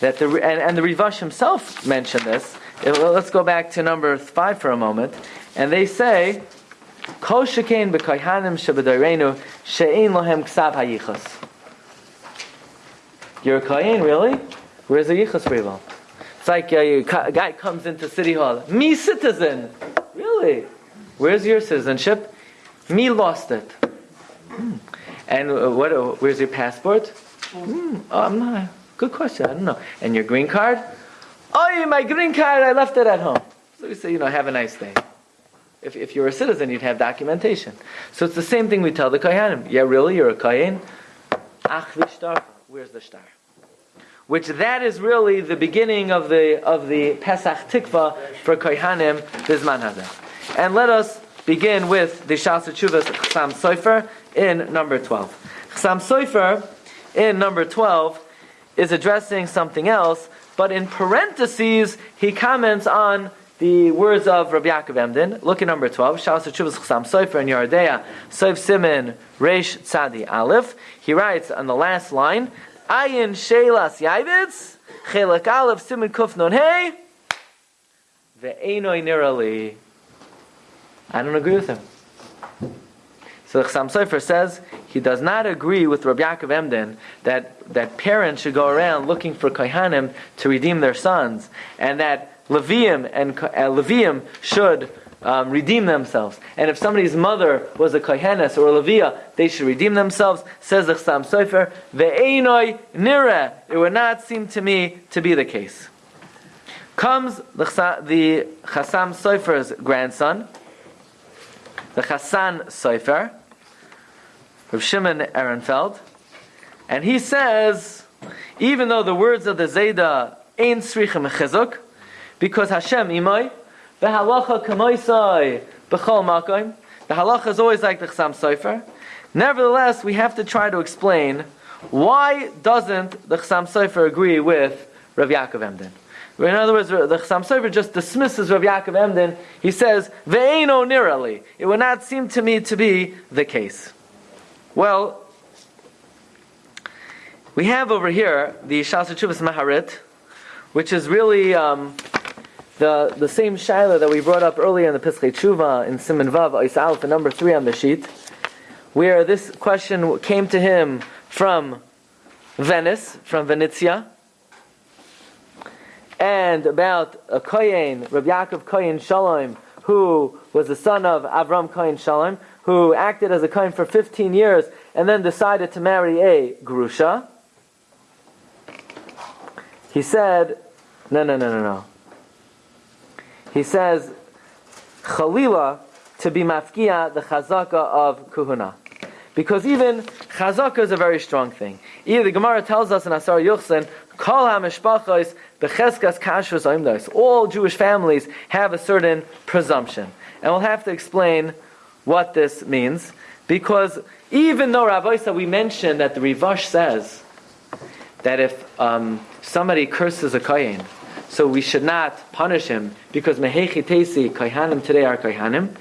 that the and, and the Rivash himself mentioned this. Uh, well, Let's go back to number five for a moment, and they say, "Kol shekain b'kohanim shebedayrenu she'ein ksav hayichas." You're a kohen, really? Where's the yichas for? It's like uh, you- a guy comes into city hall. Me citizen, Where's your citizenship? Me lost it. Hmm. And uh, what? Uh, where's your passport? Hmm. Oh, I'm not. Good question. I don't know. And your green card? Oh, my green card. I left it at home. So we say, you know, have a nice day. If, if you're a citizen, you'd have documentation. So it's the same thing we tell the kohanim. Yeah, really, you're a kohen. Ach v'shtar. Where's the star? Which that is really the beginning of the of the Pesach Tikva for kohanim bizman hazeh. And let us begin with the Shas Chuvas Chsam Sofer in number twelve. Chsam Sofer in number twelve is addressing something else, but in parentheses he comments on the words of Rabbi Yaakov Emden. Look at number 12. Shas Chuvas Chsam Sofer in Yardea, Soif Simin Reish Tzadi Aleph. He writes on the last line, Ayin Shelas Yaivitz, Chelak Aleph Simin Kuf Non Hey, Ve'enoi Nirali. I don't agree with him. So the Chassam Sofer says he does not agree with Rabbi Yaakov Emden that, that parents should go around looking for Kohanim to redeem their sons, and that Levium and uh, Levium should um, redeem themselves. And if somebody's mother was a Kohenes or a Levia, they should redeem themselves. Says the Chassam Sofer, Ve'enoi nira. It would not seem to me to be the case. Comes the, the Chassam Sofer's grandson, the Chassan Sofer, Rav Shimon Ehrenfeld, and he says, even though the words of the Zayda ain't srichim chizuk, because Hashem imay, the halacha kamoisai b'chol makoim, the halacha is always like the Chassam Sofer. Nevertheless, we have to try to explain why doesn't the Chassam Sofer agree with Rav Yaakov Emden. In other words, the Chassam Sofer just dismisses Rav Yaakov Emden. He says, "Ve'eno nirali." It would not seem to me to be the case. Well, we have over here the Shas Chuvas Maharit, which is really um, the the same shaila that we brought up earlier in the Pischei Tshuva in Siman Vav Ois the number three on the sheet, where this question came to him from Venice, from Venezia, and about a Kohen, Rabbi Yaakov Kohen Shalom, who was the son of Avram Kohen Shalom, who acted as a Kohen for 15 years and then decided to marry a Grusha. He said, no, no, no, no, no. He says, Chalila, to be mafkia, the chazaka of kuhuna. Because even chazaka is a very strong thing. Either the Gemara tells us in Asar Yuchsin, Kol ha-mishpachos kashrus oimdos. All Jewish families have a certain presumption. And we'll have to explain what this means. Because even though Rabbi we mentioned that the Rivash says that if um, somebody curses a kohen, so we should not punish him because mehechi tesi kohanim today are kohanim.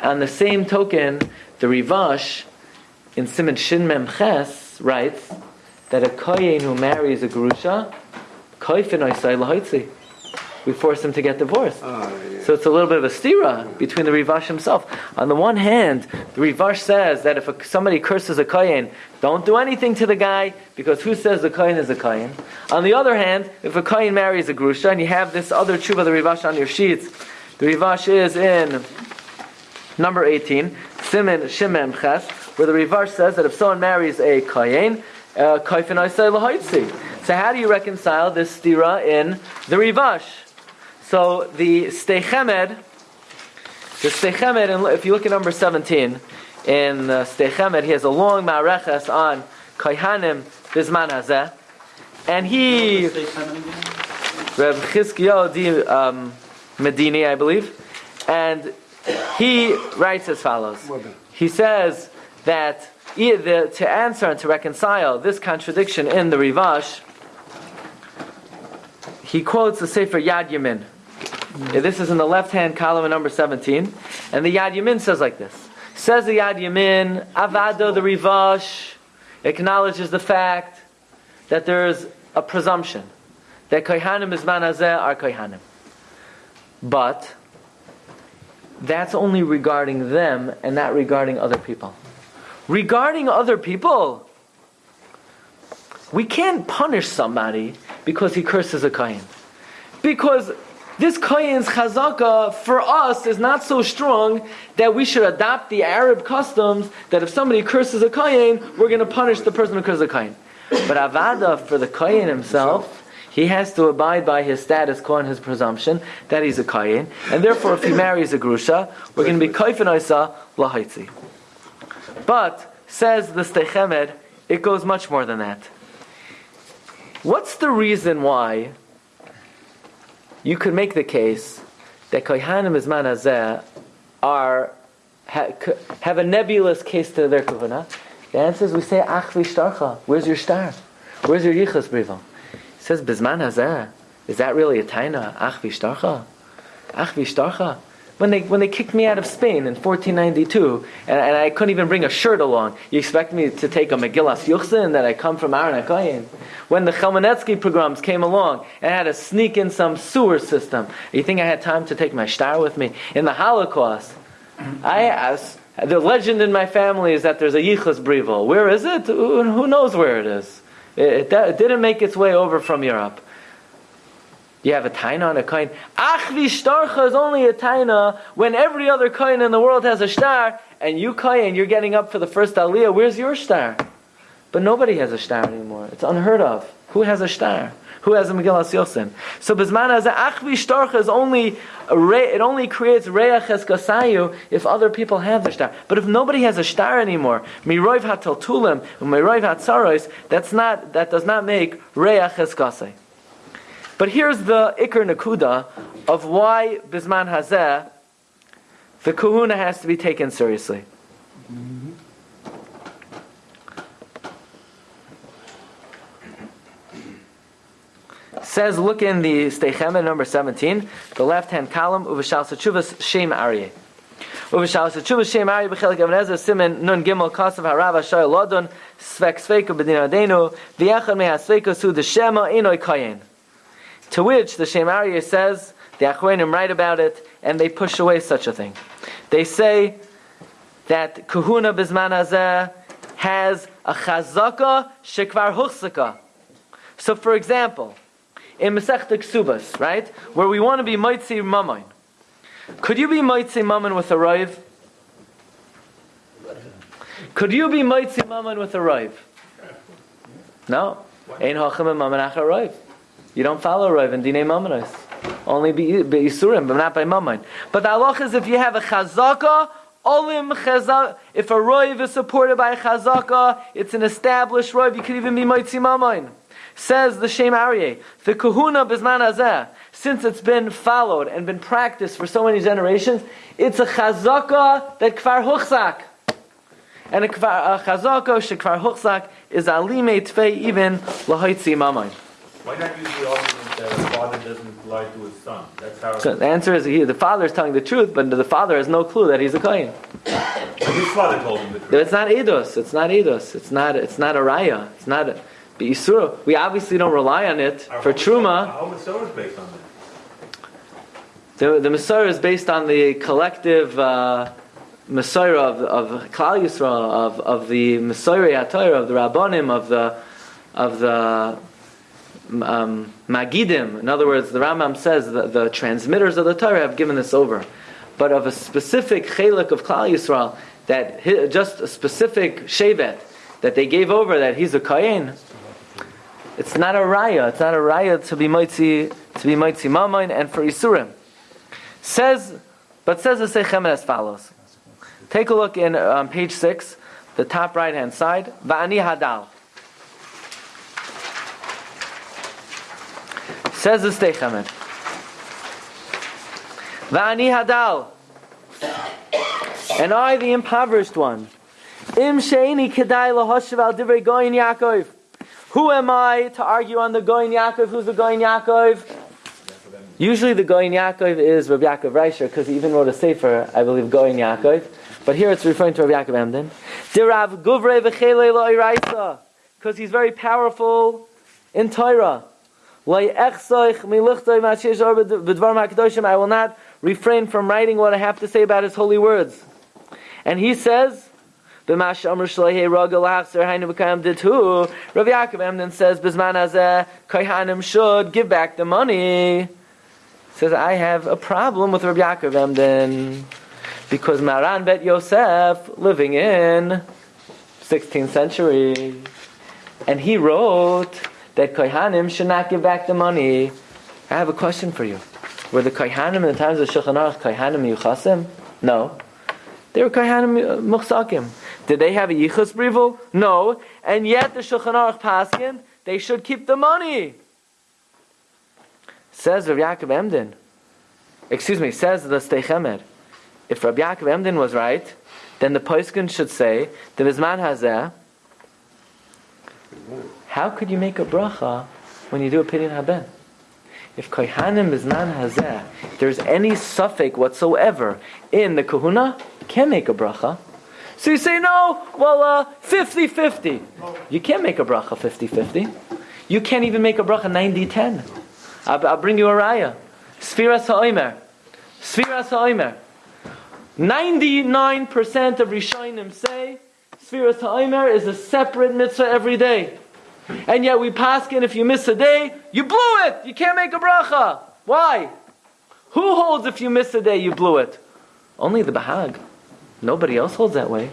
On the same token, the Rivash in Simon Shin Mem Ches writes that a kohen who marries a grusha, koifin oisai lahoitzi. We force him to get divorced. Ah, yeah. So it's a little bit of a stira between the Rivash himself. On the one hand, the Rivash says that if a, somebody curses a kohen, don't do anything to the guy because who says the kohen is a kohen? On the other hand, if a kohen marries a grusha and you have this other tshuva, the Rivash on your sheets, the Rivash is in number 18, Simin Shimem Ches, where the Rivash says that if someone marries a kohen, uh. So how do you reconcile this stira in the Rivash? So the Sdei Chemed, the Sdei Chemed, and if you look at number 17, in uh, Sdei Chemed, he has a long ma'areches on Kohanim Bizman Hazeh, and he, Reb di um, Medini, I believe, and he writes as follows. He says that e- the, to answer and to reconcile this contradiction in the Rivash, he quotes the Sefer Yad Yamin. Mm-hmm. Yeah, This is in the left-hand column, number 17. And the Yad Yamin says like this. Says the Yad Yamin, Avado the Rivash acknowledges the fact that there is a presumption. that kohanim is hazeh are kohanim. But that's only regarding them and not regarding other people. Regarding other people, we can't punish somebody because he curses a kohen. Because this kohen's chazaka for us is not so strong that we should adopt the Arab customs that if somebody curses a kohen, we're going to punish the person who curses a kohen. But avada for the kohen himself, he has to abide by his status quo and his presumption that he's a kohen, and therefore if he marries a grusha, we're going to be koifin oisa lahaitzi. But says the Sdei Chemed, it goes much more than that. What's the reason why you could make the case that kohanim isman hazeh are ha, have a nebulous case to their kahuna? The answer is we say ach v'shtarcha. Where's your star? Where's your yichas briva? He says bisman hazeh. Is that really a taina? Ach v'shtarcha. Ach v'shtarcha. When they, when they kicked me out of Spain in 1492, and, and I couldn't even bring a shirt along, you expect me to take a Megillas Yuchsin that I come from Aaron HaKoyin? When the Chmielnicki pogroms came along and I had to sneak in some sewer system, you think I had time to take my star with me? In the Holocaust, I asked, the legend in my family is that there's a Yichus Brivel. Where is it? Who who knows where it is? It, it, it didn't make its way over from Europe. You have a taina on a coin. Ach v'shtarcha is only a taina when every other coin in the world has a star, and you coin, you're getting up for the first aliyah. Where's your star? But nobody has a star anymore. It's unheard of. Who has a star? Who has a Megillas Yuchsin? So Bisman has ach v'shtarcha is only it only creates reach eskasayu if other people have the star. But if nobody has a star anymore, miroiv hataltulim, miroiv hatzaros, that's not that does not make reach eskasay. But here's the Iker Nakuda of why Bisman Hazeh, the kahuna has to be taken seriously. Says, look in the Steichema number 17, the left hand column, Uvashal Sachuvas Shem Aryeh. Uvashal Sachuvas Shem Aryeh, Bechelik Ebenezer, Simon, Nun Gimel, Kasav, Harav, Ashoy, Lodon, Svek Sveka, Bedin Adenu, V'yachad Mea Sveka, Su, Deshema, Enoi Kayin. To which the Shem Aryeh says, the Achronim write about it, and they push away such a thing. They say that Kahuna Bisman Hazeh has a chazaka shekvar huchsaka. So, for example, in Masech Ksubas, right, where we want to be Moitzi Mammon, could you be Moitzi Mammon with a Rive? Could you be Moitzi Mammon with a Rive? No. Ein Hachim Mammon Achar Rive. You don't follow Rav and Dinei Mamonos. Only be Yisurim, but not by Mammon. But the halach is if you have a chazaka, olim chazak, if a Rav is supported by a chazaka, it's an established Rav, you could even be Moitzi Mammon. Says the Shem Aryeh, the kahuna bisman hazeh, since it's been followed and been practiced for so many generations, it's a chazaka that kvar huchzak. And a, kvar, a chazaka shekvar huchzak is alime tfei even lahaitzi mammon. Why not use the argument that a father doesn't lie to his son? That's how So the answer is he, the father is telling the truth, but the father has no clue that he's a kohen. his father told him the truth. It's not edus. It's not edus. It's not. It's not a raya. It's not a beisura. We obviously don't rely on it Our for truma. Masorah is based on that. The the Masorah is based on the collective uh, of of Klal Yisrael, of of the Masorah Atayr, of the Rabbanim, of the of the um, Magidim. In other words, the Rambam says that the transmitters of the Torah have given this over, but of a specific chelik of Klal Yisrael that just a specific shevet that they gave over that he's a kohen. It's not a raya. It's not a raya to be mitzi to be mitzi mamain and for isurim. Says, but says the Seichem as follows. Take a look in um, page six, the top right hand side. Va'ani hadal. Says the Steichemet. Va'ani hadal. And I, the impoverished one. Im sheini kedai lahoshav al divrei goyin Yaakov. Who am I to argue on the goyin Yaakov? Who's the goyin Yaakov? Usually the goyin Yaakov is Rabbi Yaakov Reisher because he even wrote a sefer, I believe, goyin Yaakov. But here it's referring to Rabbi Yaakov Emden. Dirav guvrei v'chelei lo'iraisa because he's very powerful in Torah. I will not refrain from writing what I have to say about His holy words. And he says. Rabbi Yaakov Emden says, "Bizman hazeh kohanim should give back the money." Says, "I have a problem with Rabbi Yaakov Emden because Maran Bet Yosef living in 16th century, and he wrote that kohanim should not give back the money." I have a question for you. Were the kohanim in the times of Shulchan Aruch kohanim yuchasim? No. They were Kohanim uh, Muchsakim. Did they have a Yichus Brivul? No. And yet the Shulchan Aruch Paskin, they should keep the money. Says Rav Yaakov Emden. Excuse me, says the Steichemer. If Rav Yaakov Emden was right, then the Poiskin should say, the Bizman Hazeh, how could you make a bracha when you do a Pidyon Haben? If Kohanim Bizman Hazeh, there's any suffix whatsoever in the kahuna, can't make a bracha. So you say, no, well, uh, 50-50. You can't make a bracha 50-50. You can't even make a bracha 90-10. I'll, I'll bring you a raya. Sfiras ha'omer. Sfiras ha'omer. 99% of Rishonim say Sfiras ha'omer is a separate mitzvah every day. And yet we paskin if you miss a day, you blew it. You can't make a bracha. Why? Who holds if you miss a day, you blew it? Only the Bahag. Nobody else holds that way.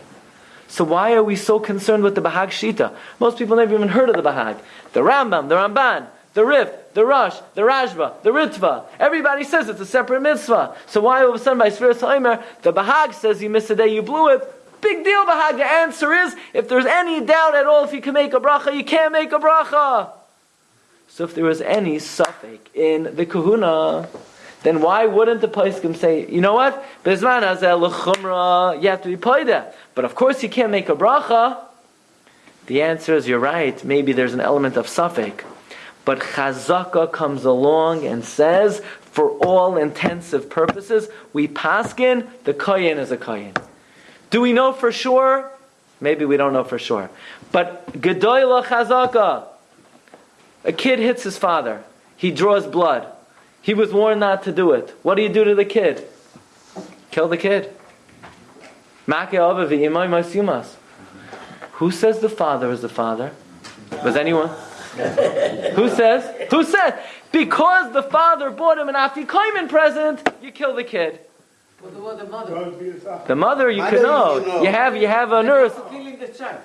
So why are we so concerned with the Bahag Shita? Most people never even heard of the Bahag. The Rambam, the Ramban, the Rif, the Rosh, the Rashba, the Ritva. Everybody says it's a separate mitzvah. So why all of a sudden by Sfiras Haimer, the Bahag says you missed a day, you blew it? Big deal, Bahag. The answer is, if there's any doubt at all if you can make a bracha, you can't make a bracha. So if there was any suffix in the kahuna, then why wouldn't the Paiskim say, you know what? Bezman you have to be paida. But of course you can't make a bracha. The answer is you're right. Maybe there's an element of suffix. But Chazaka comes along and says, for all intensive purposes, we paskin, the koyin is a koyin. Do we know for sure? Maybe we don't know for sure. But Gedoyla Chazaka, a kid hits his father. He draws blood. He was warned not to do it. What do you do to the kid? Kill the kid. Who says the father is the father? Was anyone? Who says? Who says? Because the father bought him an afikoimen present, you kill the kid. The, mother. The mother, you can know. You, know. you have, you have on earth. Killing the child.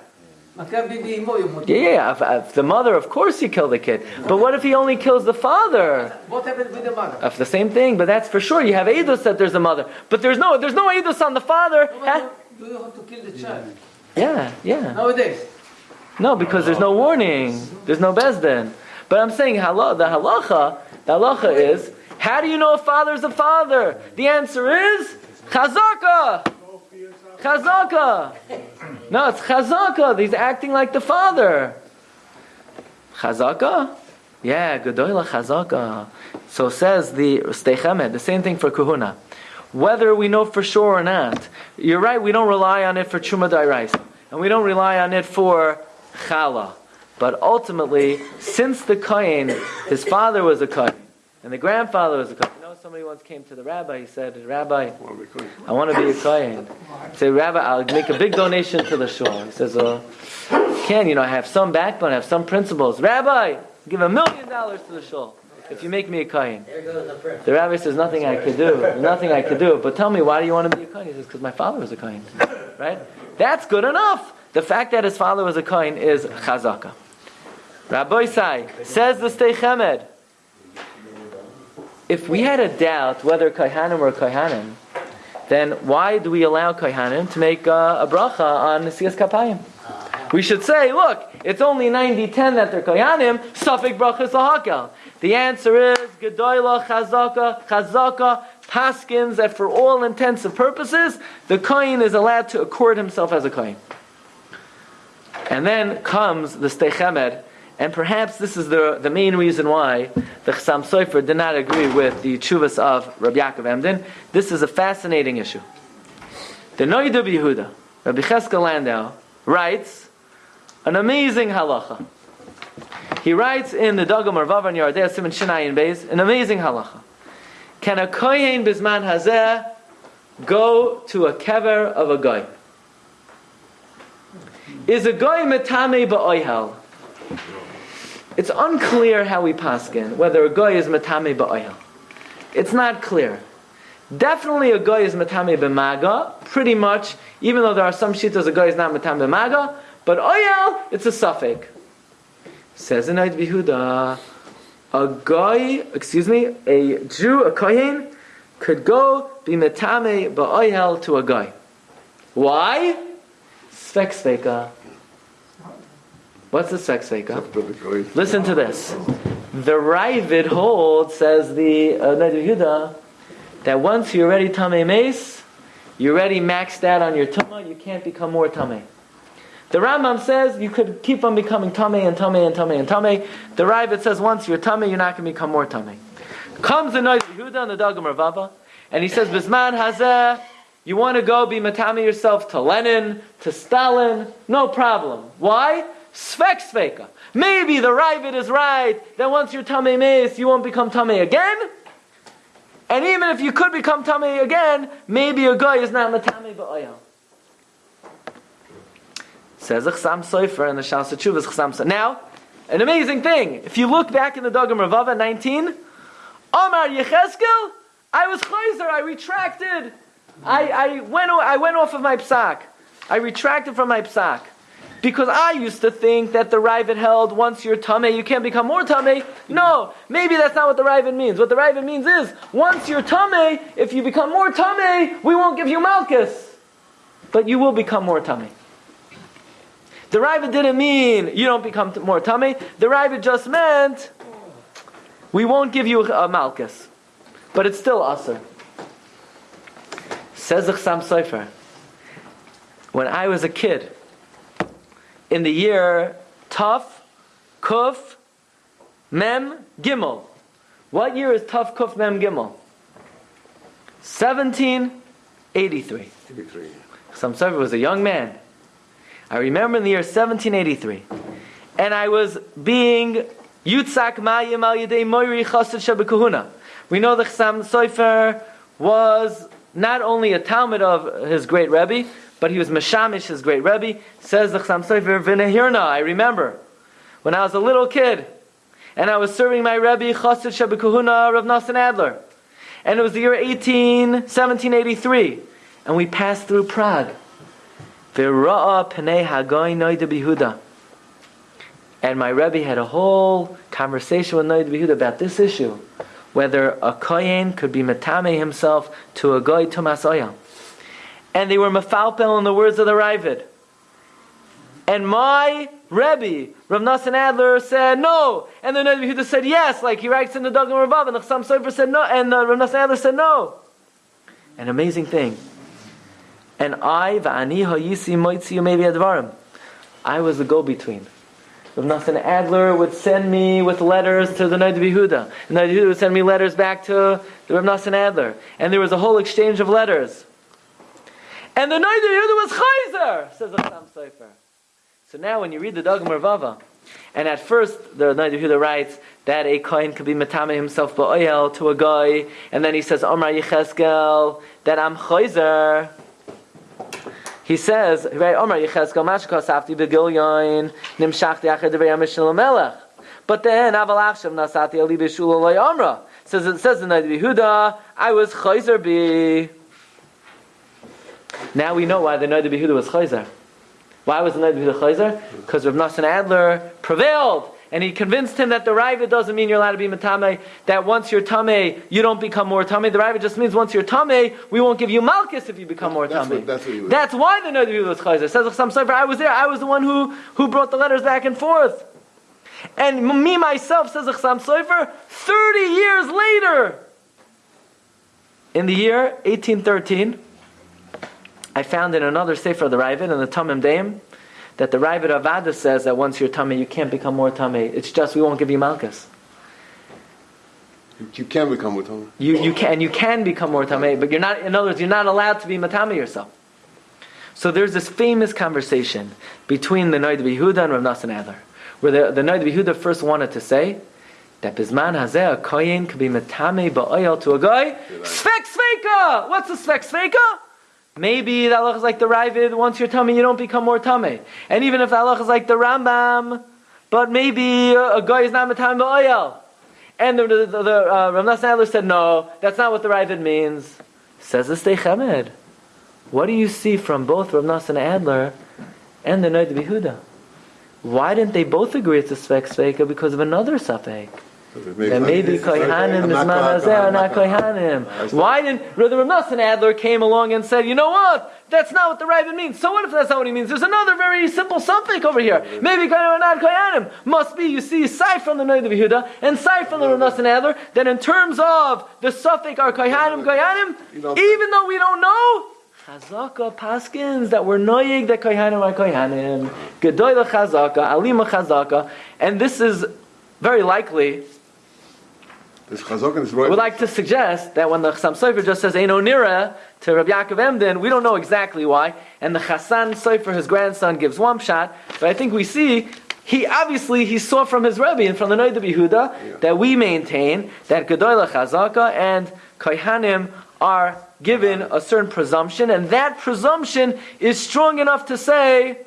Yeah, if, if the mother, of course, he killed the kid. But what if he only kills the father? What happened with the mother? If the same thing, but that's for sure. You have edus that there's a mother, but there's no, there's no edus on the father. Do you have to kill the child? Yeah, yeah. Nowadays. No, because there's no warning. There's no bezdin. But I'm saying halal, the halacha. The halacha is how do you know a father is a father? The answer is chazaka. Chazaka. No, it's chazaka. He's acting like the father. Chazaka? Yeah, gedoyla chazaka. So says the Sdei Chemed, the same thing for kahuna. Whether we know for sure or not, you're right, we don't rely on it for truma dairaisa. And we don't rely on it for chala. But ultimately, since the Kain, his father was a Kain, and the grandfather was a Kohen. You know, somebody once came to the rabbi, he said, Rabbi, I want to be a Kohen. He said, Rabbi, I'll make a big donation to the shul. He says, oh, can, you know, I have some backbone, I have some principles. Rabbi, give a million dollars to the shul if you make me a kohen. There goes the prayer. The rabbi says, nothing I could do, nothing I could do. But tell me, why do you want to be a kohen? He says, because my father was a kohen. Right? That's good enough. The fact that his father was a kohen is chazaka. Rabbi Sai says the Sdei Chemed. If we had a doubt whether Kaihanim were Kaihanim, then why do we allow Kaihanim to make uh, a bracha on Nesias Kapayim? We should say, look, it's only 90-10 that they're Kaihanim, Safik brachas lahakel. The answer is Gedoyla Chazaka, Chazaka, Paskins, that for all intents and purposes, the Kain is allowed to accord himself as a Kain. And then comes the Sdei Chemed, and perhaps this is the, the main reason why the Chassam Sofer did not agree with the chuvas of Rabbi Yaakov Emden. This is a fascinating issue. The Noidu Yehuda, Rabbi Cheska Landau, writes an amazing halacha. He writes in the Dagam Arvav and Yardeh Simon Shinai Beis an amazing halacha. Can a kohen bisman hazeh go to a kever of a guy? Is a guy metame ba'oihel? It's unclear how we paskin whether a guy is metame ba'oihel. It's not clear. Definitely a guy is metame b'maga, pretty much, even though there are some shitas a guy is not metame b'maga, but oyel, it's a suffix. Says in Eid Behuda, a guy, excuse me, a Jew, a kohen, could go be metame ba'oyel to a guy. Why? Svek sveka. What's the sveka? Listen to this. The Ravid holds, says the uh, Eid Behuda, that once you're already tame mace, you're ready maxed out on your tumah, you can't become more tame. The Rambam says you could keep on becoming tummy and tummy and tummy and tummy. The Ravid says once you're tummy, you're not going to become more tummy. Comes the Noid Yehuda and the Dagul Merevava, and he says, Bisman Hazeh, you want to go be matami yourself to Lenin, to Stalin, no problem. Why? Svek sveka. Maybe the Ravid is right that once you're tummy mace, you won't become tummy again. And even if you could become tummy again, maybe a guy is not matami ba'ayam. Says a Chsam Sofer and the Tshuvas Chsam Sofer. Now, an amazing thing. If you look back in the Dagul Merevava 19, Omar Yecheskel, I was chayzer, I retracted. I, I, went, I went off of my psak. I retracted from my psak. Because I used to think that the Ravid held once you're tame, you can't become more tame. No, maybe that's not what the Ravid means. What the Ravid means is once you're tame, if you become more tame, we won't give you malchus, but you will become more tame. The Ravid didn't mean you don't become more tummy. The Ravid just meant we won't give you a malchus, but it's still usher. Says the Chsam Sofer. When I was a kid, in the year Tuf, Kuf, Mem, Gimel. What year is Tuf, Kuf, Mem, Gimel? 1783. Chsam Sofer was a young man. I remember in the year 1783, and I was being Yutzak Mayim al Yedei Moiri Chassid. We know the Chsam Sofer was not only a Talmud of his great Rebbe, but he was Meshamish, his great Rebbe. Says the Chsam Sofer V'nehirna. I remember when I was a little kid, and I was serving my Rebbe Chassid Shebekahuna Rav Nassan Adler, and it was the year 18, 1783, and we passed through Prague. V'ra'a pnei hagoy noida bihuda. And my Rebbe had a whole conversation with Noid Behuda about this issue, whether a kohen could be matame himself to a goy tumas oyam. And they were mafalpel in the words of the Ravid. And my Rebbe, Rav Nassan Adler, said no. And the Noid Behuda said yes, like he writes in the Dagul Merevava, and the Chsam Sofer said no, and the Rav Nassan Adler said no. An amazing thing. And I, va'ani ha'yisi moitzi maybe advarim. I was the go-between. Rav Nathan Adler would send me with letters to the Noid Behuda. And Noid Behuda would send me letters back to the Rav Nathan Adler. And there was a whole exchange of letters. And the Noid Behuda was Chayzer, says the Chsam Sofer. So now when you read the Dagul Merevava, and at first the Noid Behuda writes that a kohen could be matame himself ba'oyel to a guy, and then he says, Omar Yecheskel, that I'm Chayzer. He says, "Right, Omar Yecheskel Mashka Safti Begilyon Nimshachti Achad Devei Amishel Melech." But then Avalachshav Nasati Ali Omra says it says in the Behuda, I was Chayzer Bi. Now we know why the Noda Behuda was Chayzer. Why was the Noda Behuda Chayzer? Because Rav Nassan Adler prevailed. And he convinced him that the Ravid doesn't mean you're allowed to be Matame, that once you're Tame, you don't become more Tame. The Ravid just means once you're Tame, we won't give you Malchus if you become more That's Tame. what- that's what That's why the Noda Behuda was Chayzer. Says some Sofer, I was there, I was the one who, who brought the letters back and forth. And me myself, says Chsam Sofer, 30 years later, in the year 1813, I found in another Sefer of the Ravid, in the Tamim Deim, that the Ravid Avada says that once you're tummy, you can't become more tummy. It's just we won't give you Malchus. You can become with him. You, you can you can become more tummy, but you're not. In other words, you're not allowed to be matame yourself. So there's this famous conversation between the Noid Yehuda and Rav Nassan Adler, where the, the Noid Yehuda first wanted to say that Bizman Hazeh, a Koyin could be Metame Ba'oyel to a guy. Svek Sveka! What's a Svek Sveka? Maybe the halach is like the Ravid, once you're tummy, you don't become more tummy. And even if the halach is like the Rambam, but maybe a, guy is not Metame Ba'oyel. And the, the, the, the uh, said, no, that's not what the Ravid means. Says the Sdei Chemed. What do you see from both Rav Nosson Adler and the Noid Yehuda? Why didn't they both agree it's a Svek Sveka because of another Safek? That maybe Kohanim is Manazeh not Kohanim. Why didn't the Rav Adler came along and said, you know what? That's not what the Ravid means. So what if that's not what he means? There's another very simple suffix over here. Maybe Kohanim or not Kohanim. Must be, you see, aside from the Noid of Yehuda and aside from the Rav Nosson Adler, that in terms of the suffix are Kohanim, Kohanim, even though we don't know, Chazaka paskins that were noyig that kohanim are kohanim. Gedoyla chazaka, alima chazaka, and this is very likely. This Chazok is I right. would like to suggest that when the Chassam Sofer just says Eino Nira to Rabbi Yaakov Emden, we don't know exactly why, and the Chassan Sofer, his grandson, gives one shot, but I think we see he obviously he saw from his Rebbe and from the Noid of Yehuda that we maintain that Gedoyla Chazaka and Kohanim are given a certain presumption, and that presumption is strong enough to say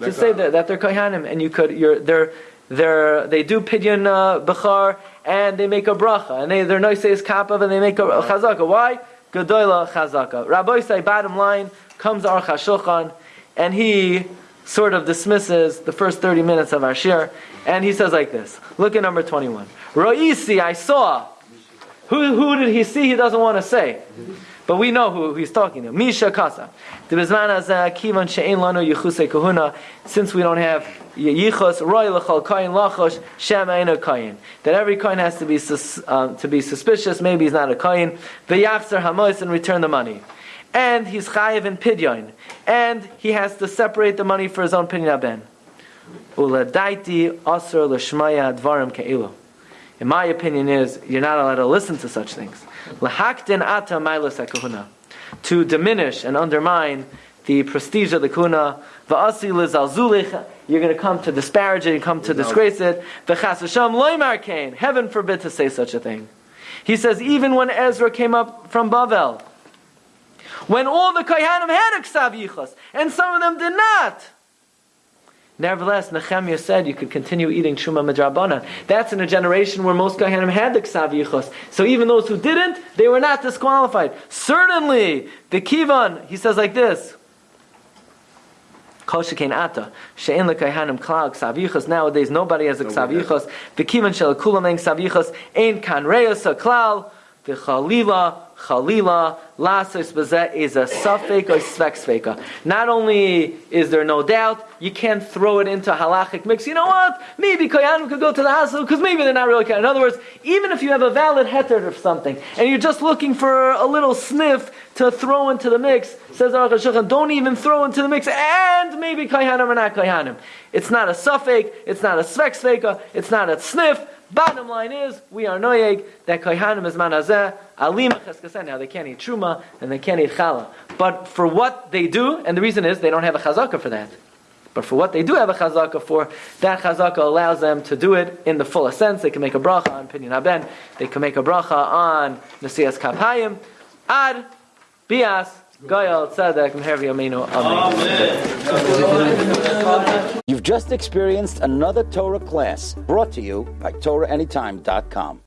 to say that, that they're kohanim, and you could you're they're they're they do pidyon uh, bechar and they make a bracha, and they they're noises kapav and they make a, chazaka. Why? Gedoyla chazaka. Rabbi say bottom line comes Aruch HaShulchan, and he sort of dismisses the first thirty minutes of our shir, and he says like this. Look at number twenty one. Roisi, I saw. Who, who did he see? He doesn't want to say. But we know who he's talking to. Misha Kasa. Kahuna, since we don't have Yichus, Roy L'chol Kayin Lachosh, Shem. That every coin has to be, sus, um, to be suspicious, maybe he's not a Kayin. V'yachzer Hamois and return the money. And he's Chayiv in Pidyon. And he has to separate the money for his own Pidyon Ben. Uladaiti Asr L'shmaya Dvarim Ke'ilu. In my opinion, is you're not allowed to listen to such things. Ata. To diminish and undermine the prestige of the kuna. Va'asi lizalzulich. You're going to come to disparage it, you come to disgrace it. V'chas Hashem loymar kain. Heaven forbid to say such a thing. He says, even when Ezra came up from Bavel, when all the Kohanim had a Ksav and some of them did not, Nevertheless, Nehemiah said you could continue eating Truma Midrabana. That's in a generation where most Kohanim had the Ksav Yichus. So even those who didn't, they were not disqualified. Certainly, the Kivan, he says like this. Kol ata, she'en lekayhanim klal ksav. Nowadays, nobody has a ksav yichus. The kivan shel kulam en ksav yichus, ein kan reyos klal, the chalila, chalila, lasos bezeh is a suffik or svek. Not only is there no doubt, you can't throw it into halachic mix. You know what? Maybe koyanim could go to the hospital because maybe they're not really koyanim. In other words, even if you have a valid heter of something and you're just looking for a little sniff to throw into the mix, says Aruch HaShulchan, don't even throw into the mix, and maybe koyanim or not koyanim. It's not a suffik, it's not a svek it's not a sniff. Bottom line is, we are noyeg that kohanim is manazeh, cheskasen. Now they can't eat truma and they can't eat challah. But for what they do, and the reason is they don't have a chazaka for that. But for what they do have a chazaka for, that chazaka allows them to do it in the fullest sense. They can make a bracha on pidyon haben. They can make a bracha on nesias kapayim. Ad bias You've just experienced another Torah class brought to you by TorahAnytime.com.